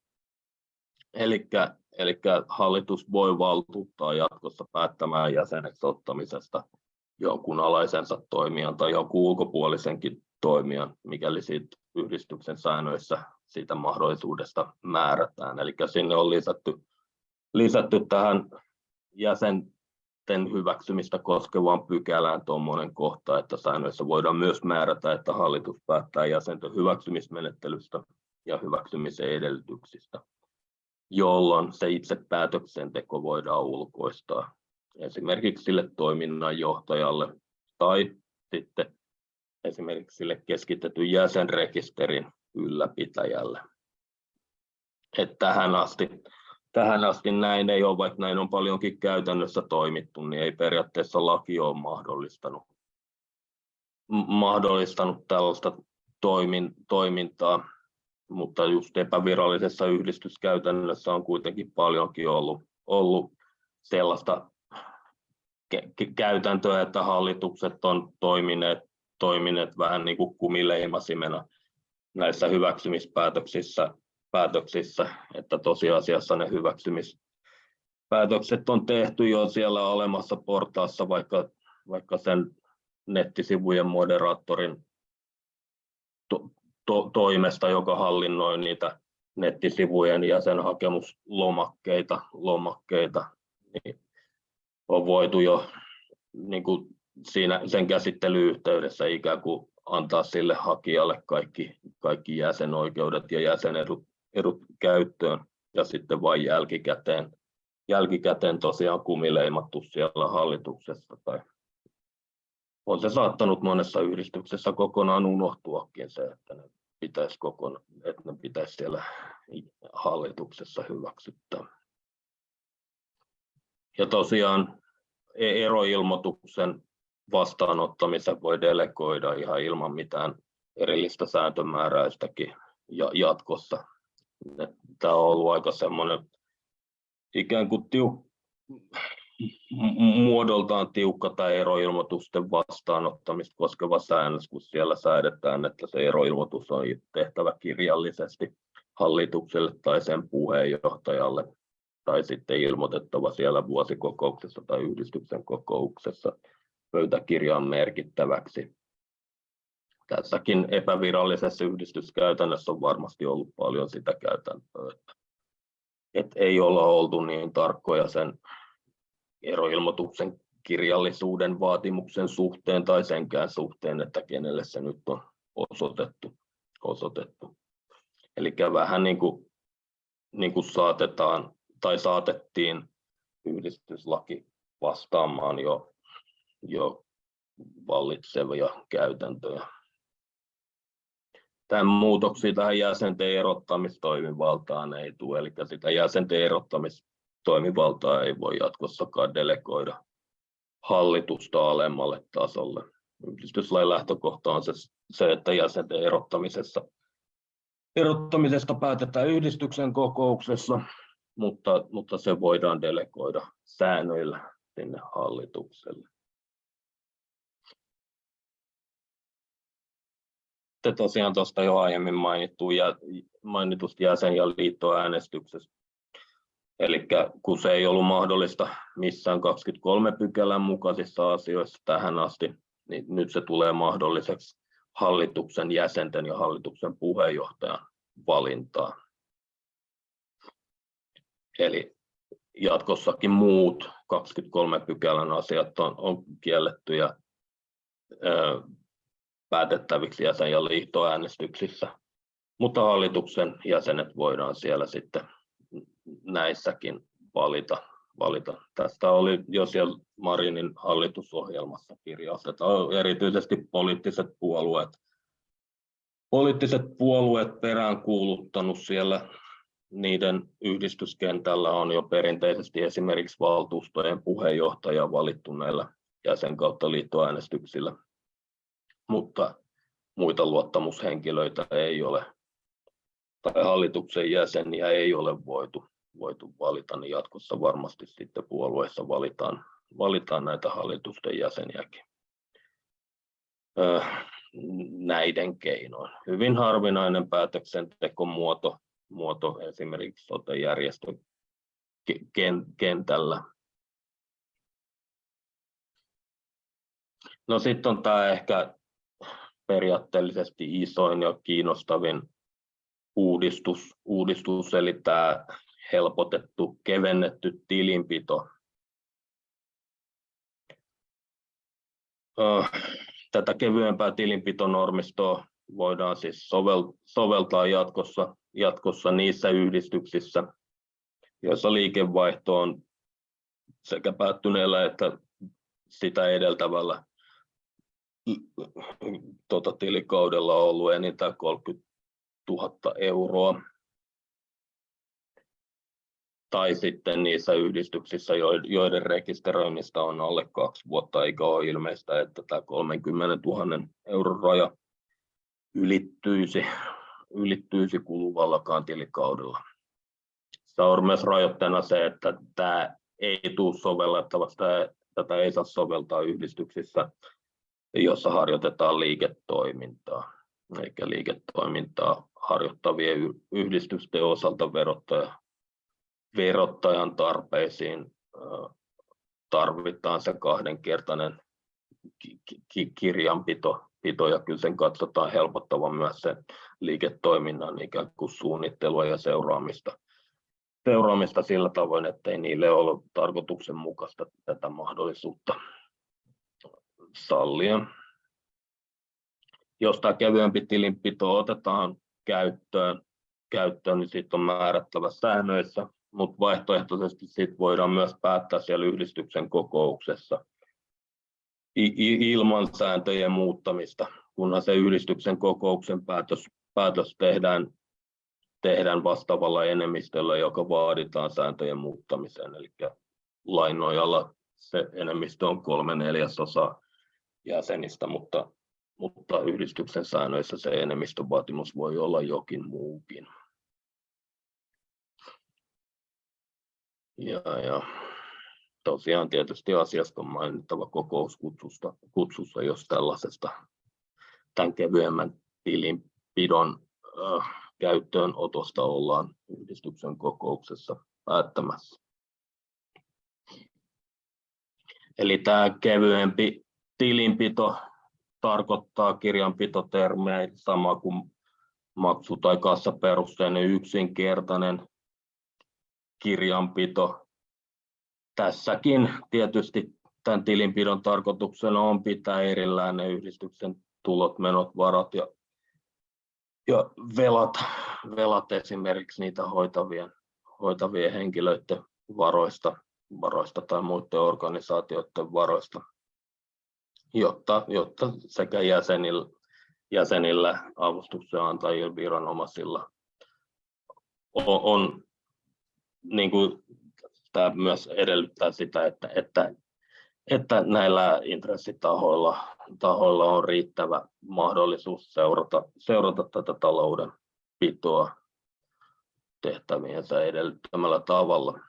Eli hallitus voi valtuuttaa jatkossa päättämään jäseneksi ottamisesta jonkun alaisensa toimijan tai jonkun ulkopuolisenkin toimijan, mikäli siitä yhdistyksen säännöissä siitä mahdollisuudesta määrätään. Eli sinne on lisätty, lisätty tähän jäsen, hyväksymistä koskevaan pykälään tuommoinen kohta, että säännöissä voidaan myös määrätä, että hallitus päättää jäsenten hyväksymismenettelystä ja hyväksymisen edellytyksistä, jolloin se itse päätöksenteko voidaan ulkoistaa esimerkiksi sille toiminnanjohtajalle tai sitten esimerkiksi sille keskitetyn jäsenrekisterin ylläpitäjälle. Et tähän asti tähän asti näin ei ole, vaikka näin on paljonkin käytännössä toimittu, niin ei periaatteessa laki ole mahdollistanut, mahdollistanut tällaista toimin, toimintaa, mutta just epävirallisessa yhdistyskäytännössä on kuitenkin paljonkin ollut, ollut sellaista käytäntöä, että hallitukset on toimineet, toimineet vähän niin kuin kumileimasimena näissä hyväksymispäätöksissä päätöksissä, että tosiasiassa ne hyväksymispäätökset on tehty jo siellä olemassa portaassa, vaikka, vaikka sen nettisivujen moderaattorin to, to, toimesta, joka hallinnoi niitä nettisivujen jäsenhakemuslomakkeita, lomakkeita, niin on voitu jo niin kuin siinä, sen käsittelyyhteydessä ikään kuin antaa sille hakijalle kaikki, kaikki jäsenoikeudet ja jäsenedut edut käyttöön. Ja sitten vain jälkikäteen, jälkikäteen tosiaan kumileimattu siellä hallituksessa tai on se saattanut monessa yhdistyksessä kokonaan unohtuakin se, että ne pitäisi, kokona, että ne pitäisi siellä hallituksessa hyväksyttää. Ja tosiaan e- eroilmoituksen vastaanottamisen voi delegoida ihan ilman mitään erillistä sääntömääräistäkin jatkossa tämä on ollut aika semmoinen ikään kuin tiu, muodoltaan tiukka tämä eroilmoitusten vastaanottamista koskeva säännös, kun siellä säädetään, että se eroilmoitus on tehtävä kirjallisesti hallitukselle tai sen puheenjohtajalle tai sitten ilmoitettava siellä vuosikokouksessa tai yhdistyksen kokouksessa pöytäkirjaan merkittäväksi. Tässäkin epävirallisessa yhdistyskäytännössä on varmasti ollut paljon sitä käytäntöä, että ei olla oltu niin tarkkoja sen eroilmoituksen kirjallisuuden vaatimuksen suhteen tai senkään suhteen, että kenelle se nyt on osoitettu. osoitettu. Eli vähän niin kuin, niin kuin saatetaan tai saatettiin yhdistyslaki vastaamaan jo, jo vallitsevia käytäntöjä tämän muutoksia tähän jäsenten erottamistoimivaltaan ei tule, eli sitä jäsenten erottamistoimivaltaa ei voi jatkossakaan delegoida hallitusta alemmalle tasolle. Yhdistyslain lähtökohta on se, se että jäsenten erottamisessa, erottamisesta päätetään yhdistyksen kokouksessa, mutta, mutta se voidaan delegoida säännöillä sinne hallitukselle. sitten tosiaan tuosta jo aiemmin mainittu, mainitusta jäsen- ja liittoäänestyksestä Eli kun se ei ollut mahdollista missään 23 pykälän mukaisissa asioissa tähän asti, niin nyt se tulee mahdolliseksi hallituksen jäsenten ja hallituksen puheenjohtajan valintaa. Eli jatkossakin muut 23 pykälän asiat on, on kielletty ja ö, päätettäviksi jäsen- ja liittoäänestyksissä, mutta hallituksen jäsenet voidaan siellä sitten näissäkin valita. valita. Tästä oli jo siellä Marinin hallitusohjelmassa kirjaus, että erityisesti poliittiset puolueet, poliittiset puolueet peräänkuuluttanut siellä niiden yhdistyskentällä on jo perinteisesti esimerkiksi valtuustojen puheenjohtaja valittu näillä jäsen kautta liittoäänestyksillä, mutta muita luottamushenkilöitä ei ole tai hallituksen jäseniä ei ole voitu, voitu valita, niin jatkossa varmasti sitten puolueessa valitaan, valitaan näitä hallitusten jäseniäkin näiden keinoin. Hyvin harvinainen päätöksentekomuoto muoto esimerkiksi sote-järjestön kentällä. No sitten on tämä ehkä periaatteellisesti isoin ja kiinnostavin uudistus, uudistus eli tämä helpotettu, kevennetty tilinpito. Tätä kevyempää tilinpitonormistoa voidaan siis soveltaa jatkossa, jatkossa niissä yhdistyksissä, joissa liikevaihto on sekä päättyneellä että sitä edeltävällä tota, tilikaudella ollut enintään 30 000 euroa. Tai sitten niissä yhdistyksissä, joiden rekisteröinnistä on alle kaksi vuotta, eikä ole ilmeistä, että tämä 30 000 euron raja ylittyisi, ylittyisi kuluvallakaan tilikaudella. Se on myös rajoitteena se, että tämä ei tule sovellettavaksi, tätä ei saa soveltaa yhdistyksissä, jossa harjoitetaan liiketoimintaa, eikä liiketoimintaa harjoittavien yhdistysten osalta verottaja, verottajan tarpeisiin tarvitaan se kahdenkertainen kirjanpito pito, ja kyllä sen katsotaan helpottavan myös sen liiketoiminnan ikään kuin suunnittelua ja seuraamista, seuraamista sillä tavoin, ettei niille ole tarkoituksenmukaista tätä mahdollisuutta sallia. Jos tämä kevyempi tilinpito otetaan käyttöön, käyttöön niin siitä on määrättävä säännöissä, mutta vaihtoehtoisesti siitä voidaan myös päättää siellä yhdistyksen kokouksessa ilman sääntöjen muuttamista, kunhan se yhdistyksen kokouksen päätös, päätös tehdään, tehdään vastaavalla enemmistöllä, joka vaaditaan sääntöjen muuttamiseen. Eli lain nojalla se enemmistö on kolme neljäsosaa jäsenistä, mutta, mutta yhdistyksen säännöissä se enemmistövaatimus voi olla jokin muukin. Ja, ja tosiaan tietysti asiasta on mainittava kokouskutsusta, kutsussa, jos tällaisesta tämän kevyemmän tilinpidon äh, käyttöönotosta ollaan yhdistyksen kokouksessa päättämässä. Eli tämä kevyempi tilinpito tarkoittaa kirjanpitotermejä sama kuin maksu- tai kassaperusteinen yksinkertainen kirjanpito. Tässäkin tietysti tämän tilinpidon tarkoituksena on pitää erillään ne yhdistyksen tulot, menot, varat ja, ja velat, velat esimerkiksi niitä hoitavien, hoitavien henkilöiden varoista, varoista tai muiden organisaatioiden varoista, jotta, jotta sekä jäsenillä, jäsenillä avustuksen antajilla, viranomaisilla on, on niin kuin tämä myös edellyttää sitä, että, että, että näillä intressitahoilla tahoilla on riittävä mahdollisuus seurata, seurata tätä talouden pitoa tehtäviensä edellyttämällä tavalla.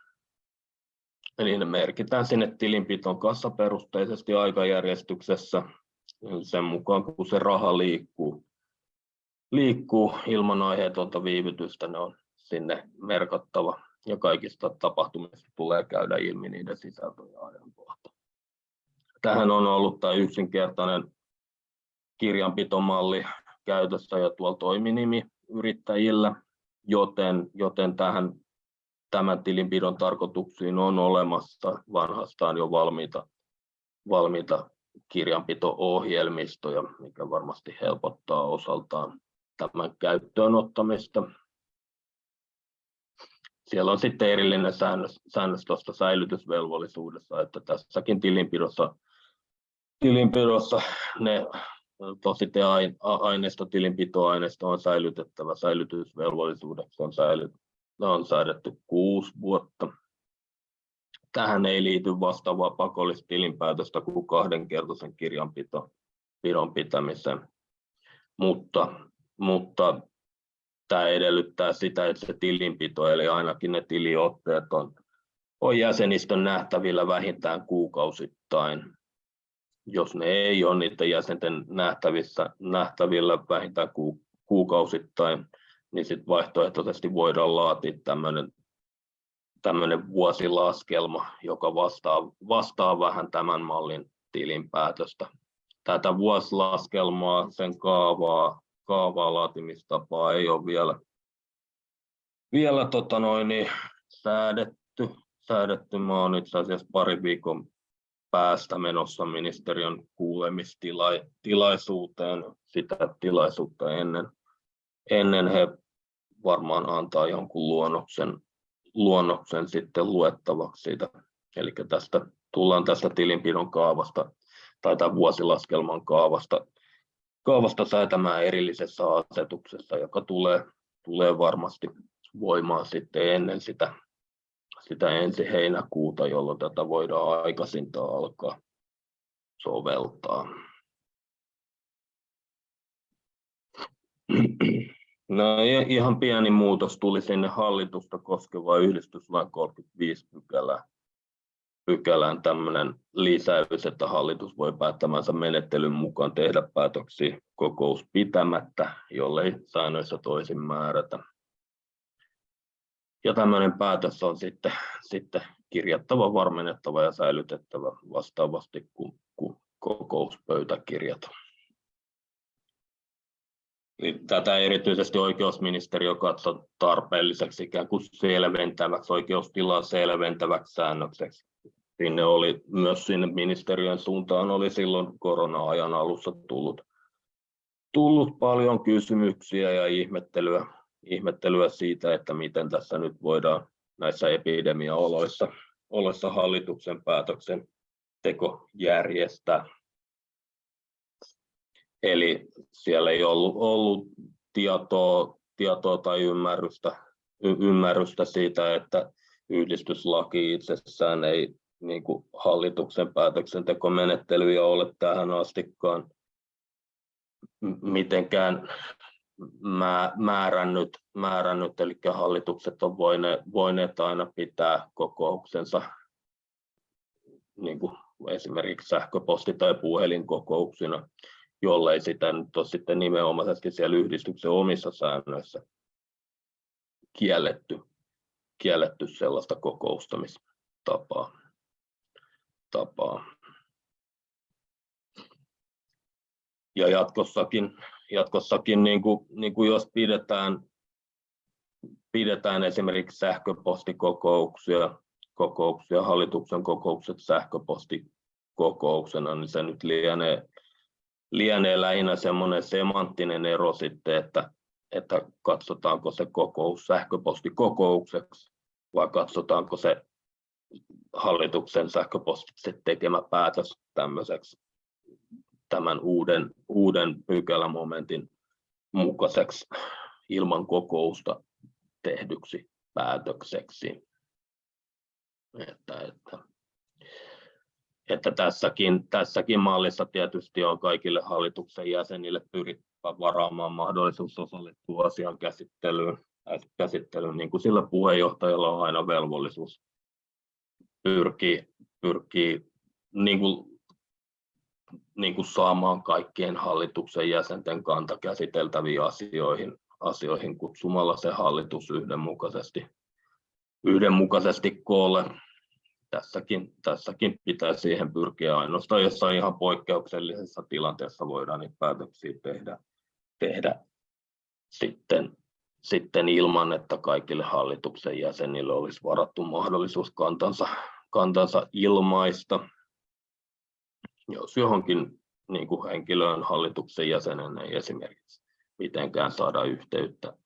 Eli ne merkitään sinne tilinpiton kassaperusteisesti aikajärjestyksessä sen mukaan, kun se raha liikkuu, liikkuu ilman aiheetonta viivytystä, ne on sinne merkattava ja kaikista tapahtumista tulee käydä ilmi niiden sisältö ja ajankohta. Tähän on ollut tämä yksinkertainen kirjanpitomalli käytössä ja tuolla toiminimi yrittäjillä, joten, joten tähän tämän tilinpidon tarkoituksiin on olemassa vanhastaan jo valmiita, valmiita kirjanpito-ohjelmistoja, mikä varmasti helpottaa osaltaan tämän käyttöön ottamista. Siellä on sitten erillinen säännös, säännös tuosta säilytysvelvollisuudessa, että tässäkin tilinpidossa, tilinpidossa ne tosite-aineisto, tilinpitoaineisto on säilytettävä säilytysvelvollisuudeksi on, säilyt, on säädetty kuusi vuotta. Tähän ei liity vastaavaa pakollista tilinpäätöstä kuin kahdenkertaisen kirjanpidon pitämiseen, mutta, mutta tämä edellyttää sitä, että se tilinpito, eli ainakin ne tiliotteet on, on jäsenistön nähtävillä vähintään kuukausittain. Jos ne ei ole niiden jäsenten nähtävissä, nähtävillä vähintään ku, kuukausittain, niin sitten vaihtoehtoisesti voidaan laatia tämmöinen tämmöinen vuosilaskelma, joka vastaa, vastaa vähän tämän mallin tilinpäätöstä. Tätä vuosilaskelmaa, sen kaavaa, kaavaa laatimistapaa ei ole vielä, vielä tota noin, niin säädetty. säädetty. Mä olen itse asiassa pari viikon päästä menossa ministeriön kuulemistilaisuuteen. Sitä tilaisuutta ennen, ennen he varmaan antaa jonkun luonnoksen, luonnoksen sitten luettavaksi siitä. Eli tästä tullaan tästä tilinpidon kaavasta tai tämän vuosilaskelman kaavasta, kaavasta säätämään erillisessä asetuksessa, joka tulee, tulee varmasti voimaan sitten ennen sitä, sitä ensi heinäkuuta, jolloin tätä voidaan aikaisinta alkaa soveltaa. No ihan pieni muutos tuli sinne hallitusta koskeva yhdistyslain 35 pykälä, pykälään tämmöinen lisäys, että hallitus voi päättämänsä menettelyn mukaan tehdä päätöksiä kokous pitämättä, jollei säännöissä toisin määrätä. Ja tämmöinen päätös on sitten, sitten kirjattava, varmennettava ja säilytettävä vastaavasti kuin, kuin kokouspöytäkirjat. Niin tätä erityisesti oikeusministeriö katsoi tarpeelliseksi ikään kuin selventäväksi, oikeustilaa selventäväksi säännökseksi. Sinne oli myös sinne ministeriön suuntaan oli silloin korona-ajan alussa tullut, tullut paljon kysymyksiä ja ihmettelyä, ihmettelyä siitä, että miten tässä nyt voidaan näissä epidemiaoloissa oloissa hallituksen päätöksen teko järjestää. Eli siellä ei ollut, ollut tietoa, tietoa tai ymmärrystä, y, ymmärrystä siitä, että yhdistyslaki itsessään ei niin kuin hallituksen päätöksentekomenettelyjä ole tähän astikaan mitenkään määrännyt, määrännyt eli hallitukset on voineet, voineet aina pitää kokouksensa niin kuin esimerkiksi sähköposti- tai puhelinkokouksina jollei sitä nyt ole sitten nimenomaisesti siellä yhdistyksen omissa säännöissä kielletty, kielletty sellaista kokoustamistapaa. Tapaa. Ja jatkossakin, jatkossakin niin kuin, niin kuin jos pidetään, pidetään esimerkiksi sähköpostikokouksia, kokouksia, hallituksen kokoukset sähköpostikokouksena, niin se nyt lienee lienee lähinnä semmoinen semanttinen ero sitten, että, että katsotaanko se kokous sähköpostikokoukseksi vai katsotaanko se hallituksen sähköpostitse tekemä päätös tämmöiseksi tämän uuden, uuden pykälämomentin mukaiseksi ilman kokousta tehdyksi päätökseksi. Että, että että tässäkin, tässäkin mallissa tietysti on kaikille hallituksen jäsenille pyrittävä varaamaan mahdollisuus osallistua asian käsittelyyn, käsittelyyn niin kuin sillä puheenjohtajalla on aina velvollisuus pyrkii, pyrkii niin kuin, niin kuin saamaan kaikkien hallituksen jäsenten kanta käsiteltäviin asioihin, asioihin kutsumalla se hallitus yhdenmukaisesti yhdenmukaisesti koolle. Tässäkin, tässäkin pitää siihen pyrkiä ainoastaan jossain ihan poikkeuksellisessa tilanteessa voidaan niitä päätöksiä tehdä, tehdä sitten, sitten ilman, että kaikille hallituksen jäsenille olisi varattu mahdollisuus kantansa, kantansa ilmaista. Jos johonkin niin kuin henkilöön hallituksen jäsenen ei esimerkiksi mitenkään saada yhteyttä,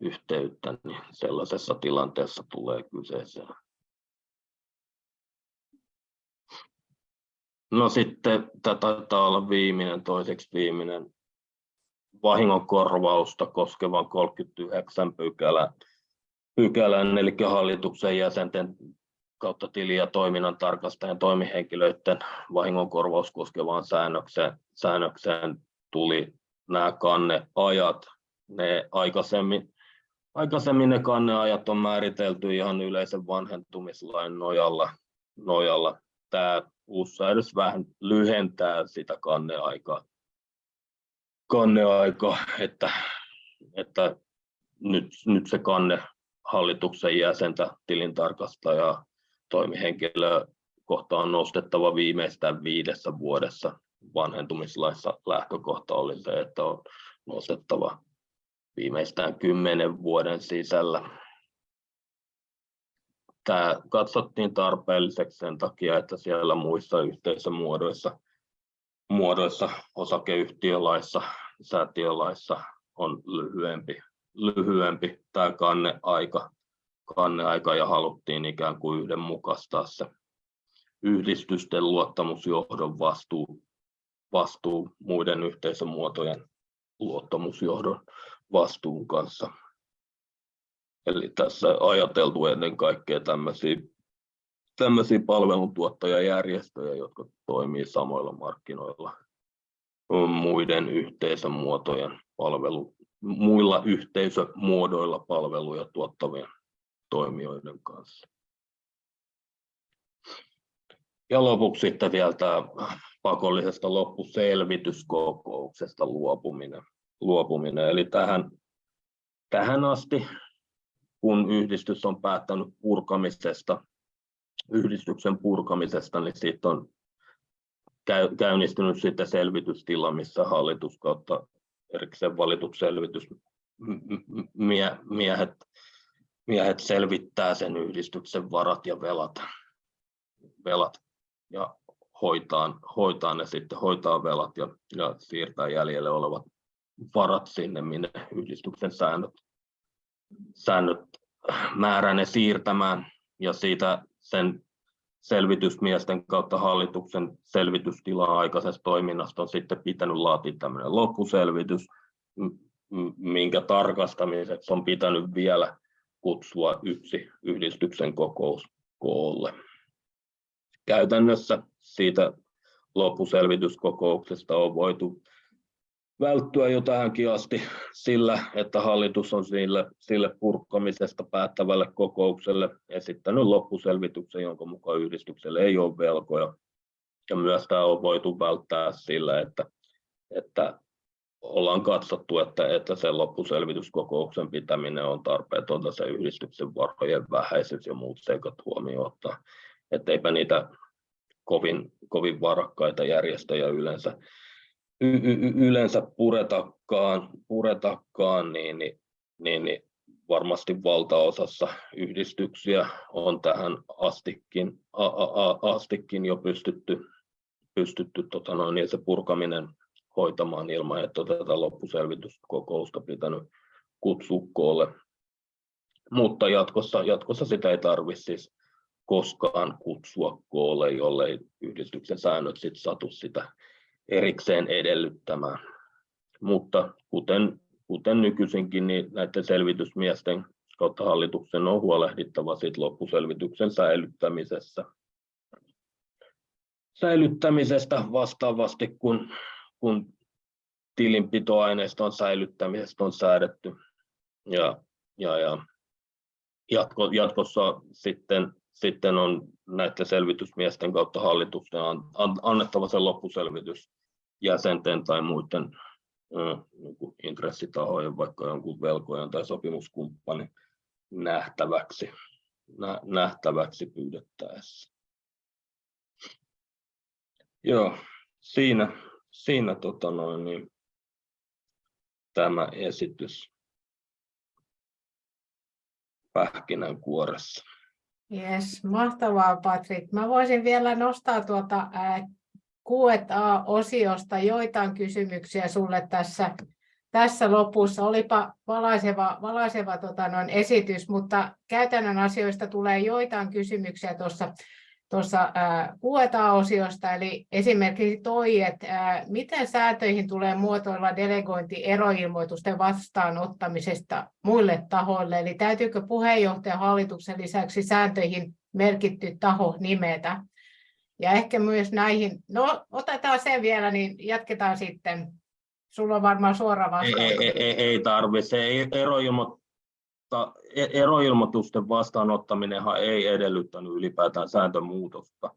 yhteyttä, niin sellaisessa tilanteessa tulee kyseeseen. No sitten tämä taitaa olla viimeinen, toiseksi viimeinen vahingonkorvausta koskevan 39 pykälän, pykälän, eli hallituksen jäsenten kautta tili- ja toiminnan tarkastajan toimihenkilöiden vahingonkorvaus koskevaan säännökseen, säännökseen tuli nämä kanneajat. Ne aikaisemmin, aikaisemmin ne kanneajat on määritelty ihan yleisen vanhentumislain nojalla. nojalla. Tämä uusi säädös vähän lyhentää sitä kanneaikaa, kanneaika, että, että nyt, nyt se kanne hallituksen jäsentä, tilintarkastajaa, toimihenkilöä kohta on nostettava viimeistään viidessä vuodessa. Vanhentumislaissa lähtökohta oli se, että on nostettava viimeistään kymmenen vuoden sisällä. Tämä katsottiin tarpeelliseksi sen takia, että siellä muissa yhteisömuodoissa muodoissa, osakeyhtiölaissa, säätiölaissa on lyhyempi, lyhyempi tämä kanneaika, kanneaika ja haluttiin ikään kuin yhdenmukaistaa se yhdistysten luottamusjohdon vastuu, vastuu muiden yhteisömuotojen luottamusjohdon vastuun kanssa. Eli tässä ajateltu ennen kaikkea tämmöisiä, tämmöisiä palveluntuottajajärjestöjä, jotka toimii samoilla markkinoilla muiden yhteisömuotojen palvelu, muilla yhteisömuodoilla palveluja tuottavien toimijoiden kanssa. Ja lopuksi sitten vielä tämä pakollisesta loppuselvityskokouksesta luopuminen. luopuminen. Eli tähän, tähän asti, kun yhdistys on päättänyt purkamisesta, yhdistyksen purkamisesta, niin siitä on käynnistynyt sitten selvitystila, missä hallitus kautta erikseen valitut selvitysmiehet miehet selvittää sen yhdistyksen varat ja velat, velat ja hoitaa, hoitaa ne sitten, hoitaa velat ja, ja siirtää jäljelle olevat varat sinne, minne yhdistyksen säännöt, säännöt määrää ne siirtämään. Ja siitä sen selvitysmiesten kautta hallituksen selvitystilaa aikaisesta toiminnasta on sitten pitänyt laatia tämmöinen loppuselvitys, minkä tarkastamiseksi on pitänyt vielä kutsua yksi yhdistyksen kokous koolle. Käytännössä siitä loppuselvityskokouksesta on voitu välttyä jo tähänkin asti sillä, että hallitus on sille, sille purkamisesta päättävälle kokoukselle esittänyt loppuselvityksen, jonka mukaan yhdistykselle ei ole velkoja. Ja myös tämä on voitu välttää sillä, että, että ollaan katsottu, että, että sen loppuselvityskokouksen pitäminen on tarpeetonta se yhdistyksen varojen vähäisyys ja muut seikat huomioon ottaa. Että eipä niitä kovin, kovin varakkaita järjestöjä yleensä, y, y, yleensä puretakaan, puretakaan niin, niin, niin, niin varmasti valtaosassa yhdistyksiä on tähän astikin, a, a, a, astikin jo pystytty, pystytty tota noin, niin se purkaminen hoitamaan ilman, että tätä loppuselvityskokousta pitänyt kutsua koolle. Mutta jatkossa, jatkossa sitä ei tarvitse siis koskaan kutsua koolle, jollei yhdistyksen säännöt sit satu sitä erikseen edellyttämään. Mutta kuten, kuten nykyisinkin, niin näiden selvitysmiesten kautta hallituksen on huolehdittava sit loppuselvityksen säilyttämisessä. säilyttämisestä vastaavasti, kun kun tilinpitoaineiston säilyttämisestä on säädetty. Ja, ja, ja jatko, jatkossa sitten, sitten on näiden selvitysmiesten kautta hallitusten annettava se loppuselvitys jäsenten tai muiden niin intressitahojen, vaikka jonkun velkojan tai sopimuskumppanin nähtäväksi. nä- nähtäväksi pyydettäessä. Joo, siinä, siinä tota noin, niin, tämä esitys pähkinänkuoressa. Yes, mahtavaa Patrik. Mä voisin vielä nostaa tuota Q&A-osiosta joitain kysymyksiä sulle tässä, tässä lopussa. Olipa valaiseva, valaiseva tota, noin esitys, mutta käytännön asioista tulee joitain kysymyksiä tuossa tuossa Q&A-osiosta, eli esimerkiksi toi, että miten sääntöihin tulee muotoilla delegointi eroilmoitusten vastaanottamisesta muille tahoille, eli täytyykö puheenjohtajan hallituksen lisäksi sääntöihin merkitty taho nimetä? Ja ehkä myös näihin, no otetaan sen vielä, niin jatketaan sitten. Sulla on varmaan suora vastaus. Ei, ei, ei, ei tarvitse, ei eroilmo, mutta e-, eroilmoitusten vastaanottaminenhan ei edellyttänyt ylipäätään sääntömuutosta,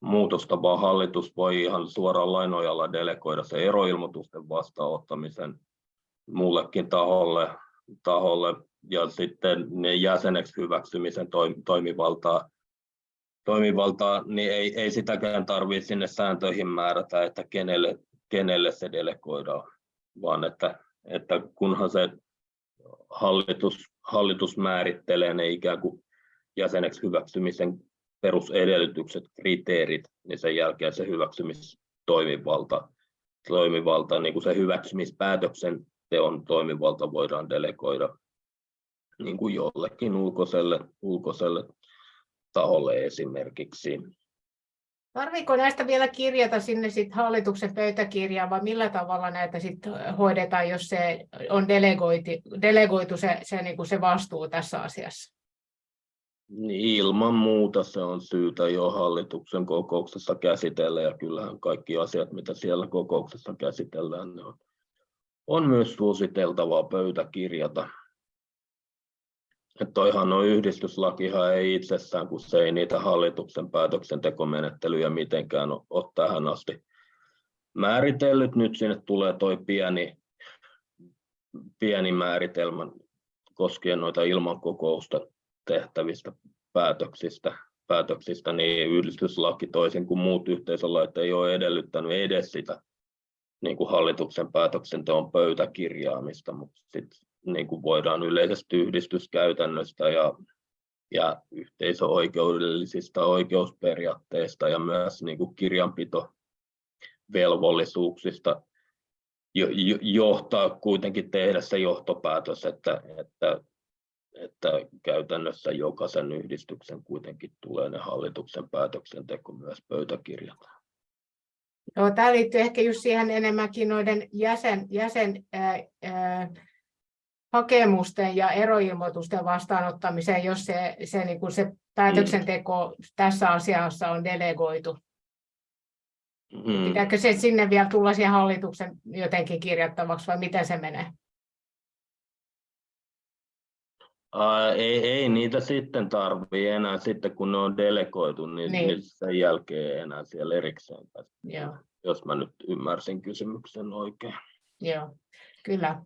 muutosta, vaan hallitus voi ihan suoraan lainojalla delegoida se eroilmoitusten vastaanottamisen muullekin taholle, taholle ja sitten ne jäseneksi hyväksymisen toimivaltaa, toimivaltaa niin ei, ei sitäkään tarvitse sinne sääntöihin määrätä, että kenelle, kenelle se delegoidaan, vaan että, että kunhan se hallitus, hallitus määrittelee ne ikään kuin jäseneksi hyväksymisen perusedellytykset, kriteerit, niin sen jälkeen se hyväksymistoimivalta, toimivalta, niin kuin se hyväksymispäätöksen teon toimivalta voidaan delegoida niin kuin jollekin ulkoiselle, ulkoiselle taholle esimerkiksi. Tarviiko näistä vielä kirjata sinne sit hallituksen pöytäkirjaan vai millä tavalla näitä sit hoidetaan, jos se on delegoitu, delegoitu se, se, niin kuin se vastuu tässä asiassa? Ilman muuta se on syytä jo hallituksen kokouksessa käsitellä ja kyllähän kaikki asiat, mitä siellä kokouksessa käsitellään, ne on, on myös suositeltavaa pöytäkirjata. Että toihan on yhdistyslakihan ei itsessään, kun se ei niitä hallituksen päätöksentekomenettelyjä mitenkään ole tähän asti määritellyt. Nyt sinne tulee toi pieni, pieni määritelmä koskien noita ilman kokousta tehtävistä päätöksistä, päätöksistä, niin yhdistyslaki toisin kuin muut yhteisölait ei ole edellyttänyt edes sitä niin kuin hallituksen päätöksenteon pöytäkirjaamista, mutta sitten niin kuin voidaan yleisestä yhdistyskäytännöstä ja, ja yhteisöoikeudellisista oikeusperiaatteista ja myös niin kuin kirjanpitovelvollisuuksista jo, jo, johtaa kuitenkin tehdä se johtopäätös, että, että, että käytännössä jokaisen yhdistyksen kuitenkin tulee ne hallituksen päätöksenteko myös pöytäkirjata. Joo, tämä liittyy ehkä just siihen enemmänkin noiden jäsen, jäsen ää, ää, hakemusten ja eroilmoitusten vastaanottamiseen, jos se, se, niin kuin se päätöksenteko mm. tässä asiassa on delegoitu. Mm. Pitääkö se sinne vielä tulla siihen hallituksen jotenkin kirjattavaksi vai miten se menee? Ää, ei, ei niitä sitten tarvitse enää sitten kun ne on delegoitu, niin, niin. niin sen jälkeen enää siellä erikseen. Joo. Jos mä nyt ymmärsin kysymyksen oikein. Joo, kyllä.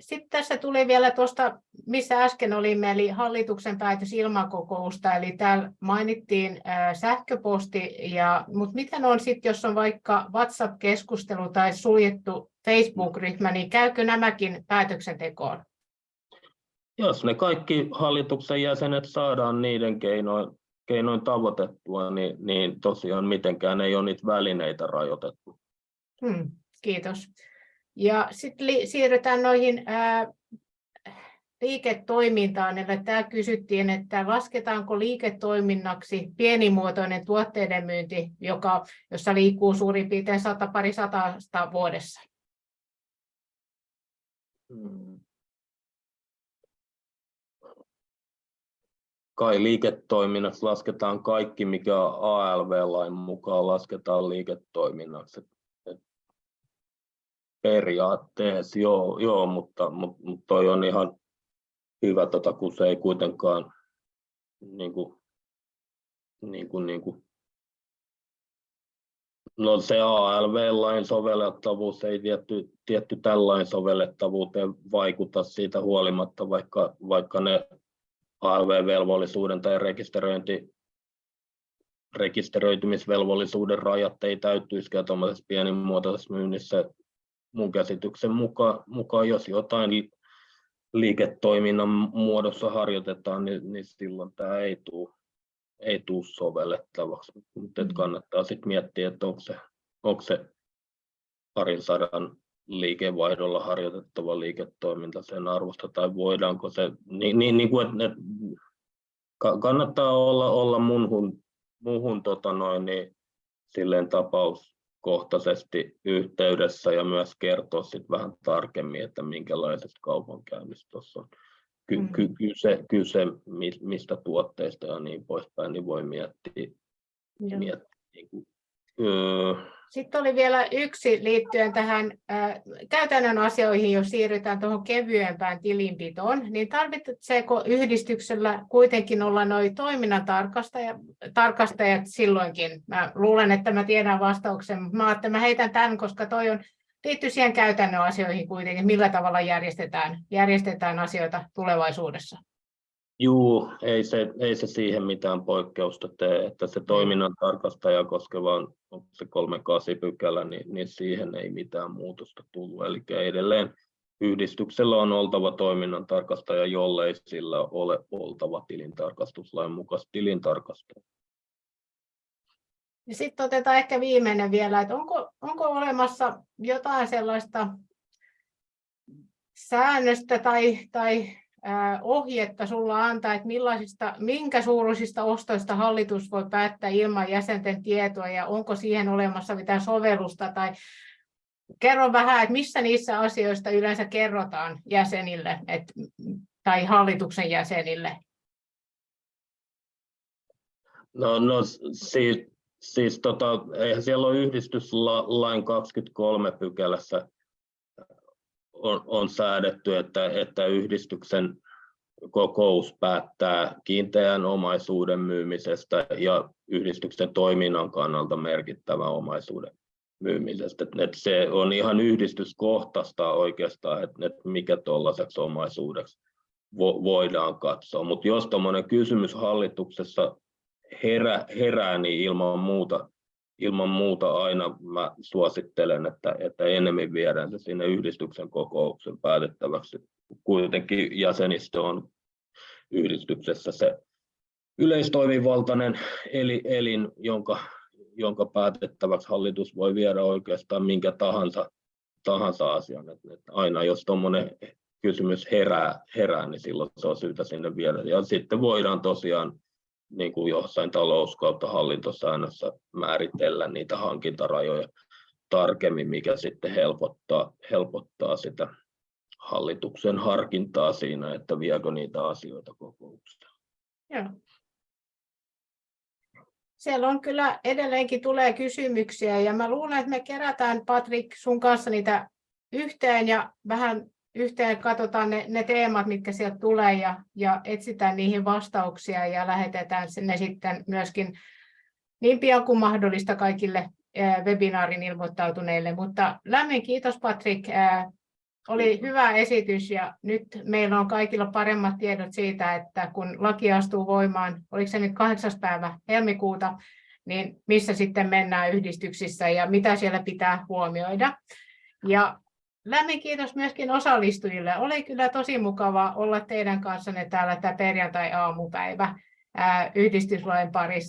Sitten tässä tuli vielä tuosta, missä äsken olimme, eli hallituksen päätös ilmakokousta, eli täällä mainittiin sähköposti, ja, mutta miten on sitten, jos on vaikka WhatsApp-keskustelu tai suljettu Facebook-ryhmä, niin käykö nämäkin päätöksentekoon? Jos ne kaikki hallituksen jäsenet saadaan niiden keinoin, keinoin tavoitettua, niin, niin tosiaan mitenkään ei ole niitä välineitä rajoitettu. Hmm, kiitos. Ja sitten siirrytään noihin ää, liiketoimintaan. Eli tämä kysyttiin, että lasketaanko liiketoiminnaksi pienimuotoinen tuotteiden myynti, joka, jossa liikkuu suurin piirtein sata pari satasta vuodessa? Hmm. Kai liiketoiminnassa lasketaan kaikki, mikä ALV-lain mukaan lasketaan liiketoiminnaksi periaatteessa, joo, joo mutta, mutta, mutta toi on ihan hyvä, tota, kun se ei kuitenkaan niin kuin, niin kuin, niin kuin, No se ALV-lain sovellettavuus ei tietty, tietty tällainen sovellettavuuteen vaikuta siitä huolimatta, vaikka, vaikka ne ALV-velvollisuuden tai rekisteröinti, rekisteröitymisvelvollisuuden rajat ei täyttyisikään tuollaisessa pienimuotoisessa myynnissä mun käsityksen mukaan, mukaan jos jotain liiketoiminnan muodossa harjoitetaan, niin, niin silloin tämä ei tule ei tule sovellettavaksi, mutta mm. kannattaa sitten miettiä, että onko se, onko se parin sadan liikevaihdolla harjoitettava liiketoiminta sen arvosta, tai voidaanko se, niin, niin, niin kuin, että ne, kannattaa olla, olla muuhun, muuhun tota noin, niin, silleen tapauskohtaisesti yhteydessä ja myös kertoa sit vähän tarkemmin, että minkälaisesta kaupankäynnistä tuossa on ky, mm. ky, kyse, kyse, mistä tuotteista ja niin poispäin, niin voi miettiä, miettiä niin kuin, öö, sitten oli vielä yksi liittyen tähän äh, käytännön asioihin, jos siirrytään tuohon kevyempään tilinpitoon, niin tarvitseeko yhdistyksellä kuitenkin olla noin toiminnan tarkastajat, tarkastajat silloinkin? Mä luulen, että mä tiedän vastauksen, mutta mä, että mä heitän tämän, koska toi on liittyy siihen käytännön asioihin kuitenkin, millä tavalla järjestetään, järjestetään asioita tulevaisuudessa. Juu, ei se, ei se siihen mitään poikkeusta tee, että se toiminnan tarkastaja koskeva on se 38 pykälä, niin, niin siihen ei mitään muutosta tullut. Eli edelleen yhdistyksellä on oltava toiminnan tarkastaja, jollei sillä ole oltava tilintarkastuslain mukaista tilintarkastaja. Ja sitten otetaan ehkä viimeinen vielä, että onko, onko olemassa jotain sellaista säännöstä tai, tai ohjetta sulla antaa, että millaisista, minkä suuruisista ostoista hallitus voi päättää ilman jäsenten tietoa ja onko siihen olemassa mitään sovellusta tai kerro vähän, että missä niissä asioista yleensä kerrotaan jäsenille et, tai hallituksen jäsenille? No, no siis, siis tota, eihän siellä ole yhdistyslain 23 pykälässä on, on säädetty, että, että yhdistyksen kokous päättää kiinteän omaisuuden myymisestä ja yhdistyksen toiminnan kannalta merkittävän omaisuuden myymisestä. Että se on ihan yhdistyskohtaista oikeastaan, että, että mikä tuollaiseksi omaisuudeksi vo, voidaan katsoa. Mutta jos tuommoinen kysymys hallituksessa herää, herää, niin ilman muuta ilman muuta aina mä suosittelen, että, että enemmän viedään se sinne yhdistyksen kokouksen päätettäväksi. Kuitenkin jäsenistö on yhdistyksessä se yleistoimivaltainen elin, jonka, jonka päätettäväksi hallitus voi viedä oikeastaan minkä tahansa, tahansa asian. Että, että aina jos tuommoinen kysymys herää, herää, niin silloin se on syytä sinne viedä. Ja sitten voidaan tosiaan niin kuin jossain talous- kautta hallintosäännössä määritellä niitä hankintarajoja tarkemmin, mikä sitten helpottaa, helpottaa sitä hallituksen harkintaa siinä, että viekö niitä asioita kokoukseen. Joo. Siellä on kyllä edelleenkin tulee kysymyksiä ja mä luulen, että me kerätään Patrik sun kanssa niitä yhteen ja vähän yhteen katsotaan ne, ne teemat, mitkä sieltä tulee ja, ja etsitään niihin vastauksia ja lähetetään ne sitten myöskin niin pian kuin mahdollista kaikille webinaarin ilmoittautuneille. Mutta lämmin kiitos Patrik, oli hyvä esitys ja nyt meillä on kaikilla paremmat tiedot siitä, että kun laki astuu voimaan, oliko se nyt 8. päivä helmikuuta, niin missä sitten mennään yhdistyksissä ja mitä siellä pitää huomioida. Ja Lämmin kiitos myöskin osallistujille. Oli kyllä tosi mukava olla teidän kanssanne täällä tämä perjantai-aamupäivä yhdistyslain parissa.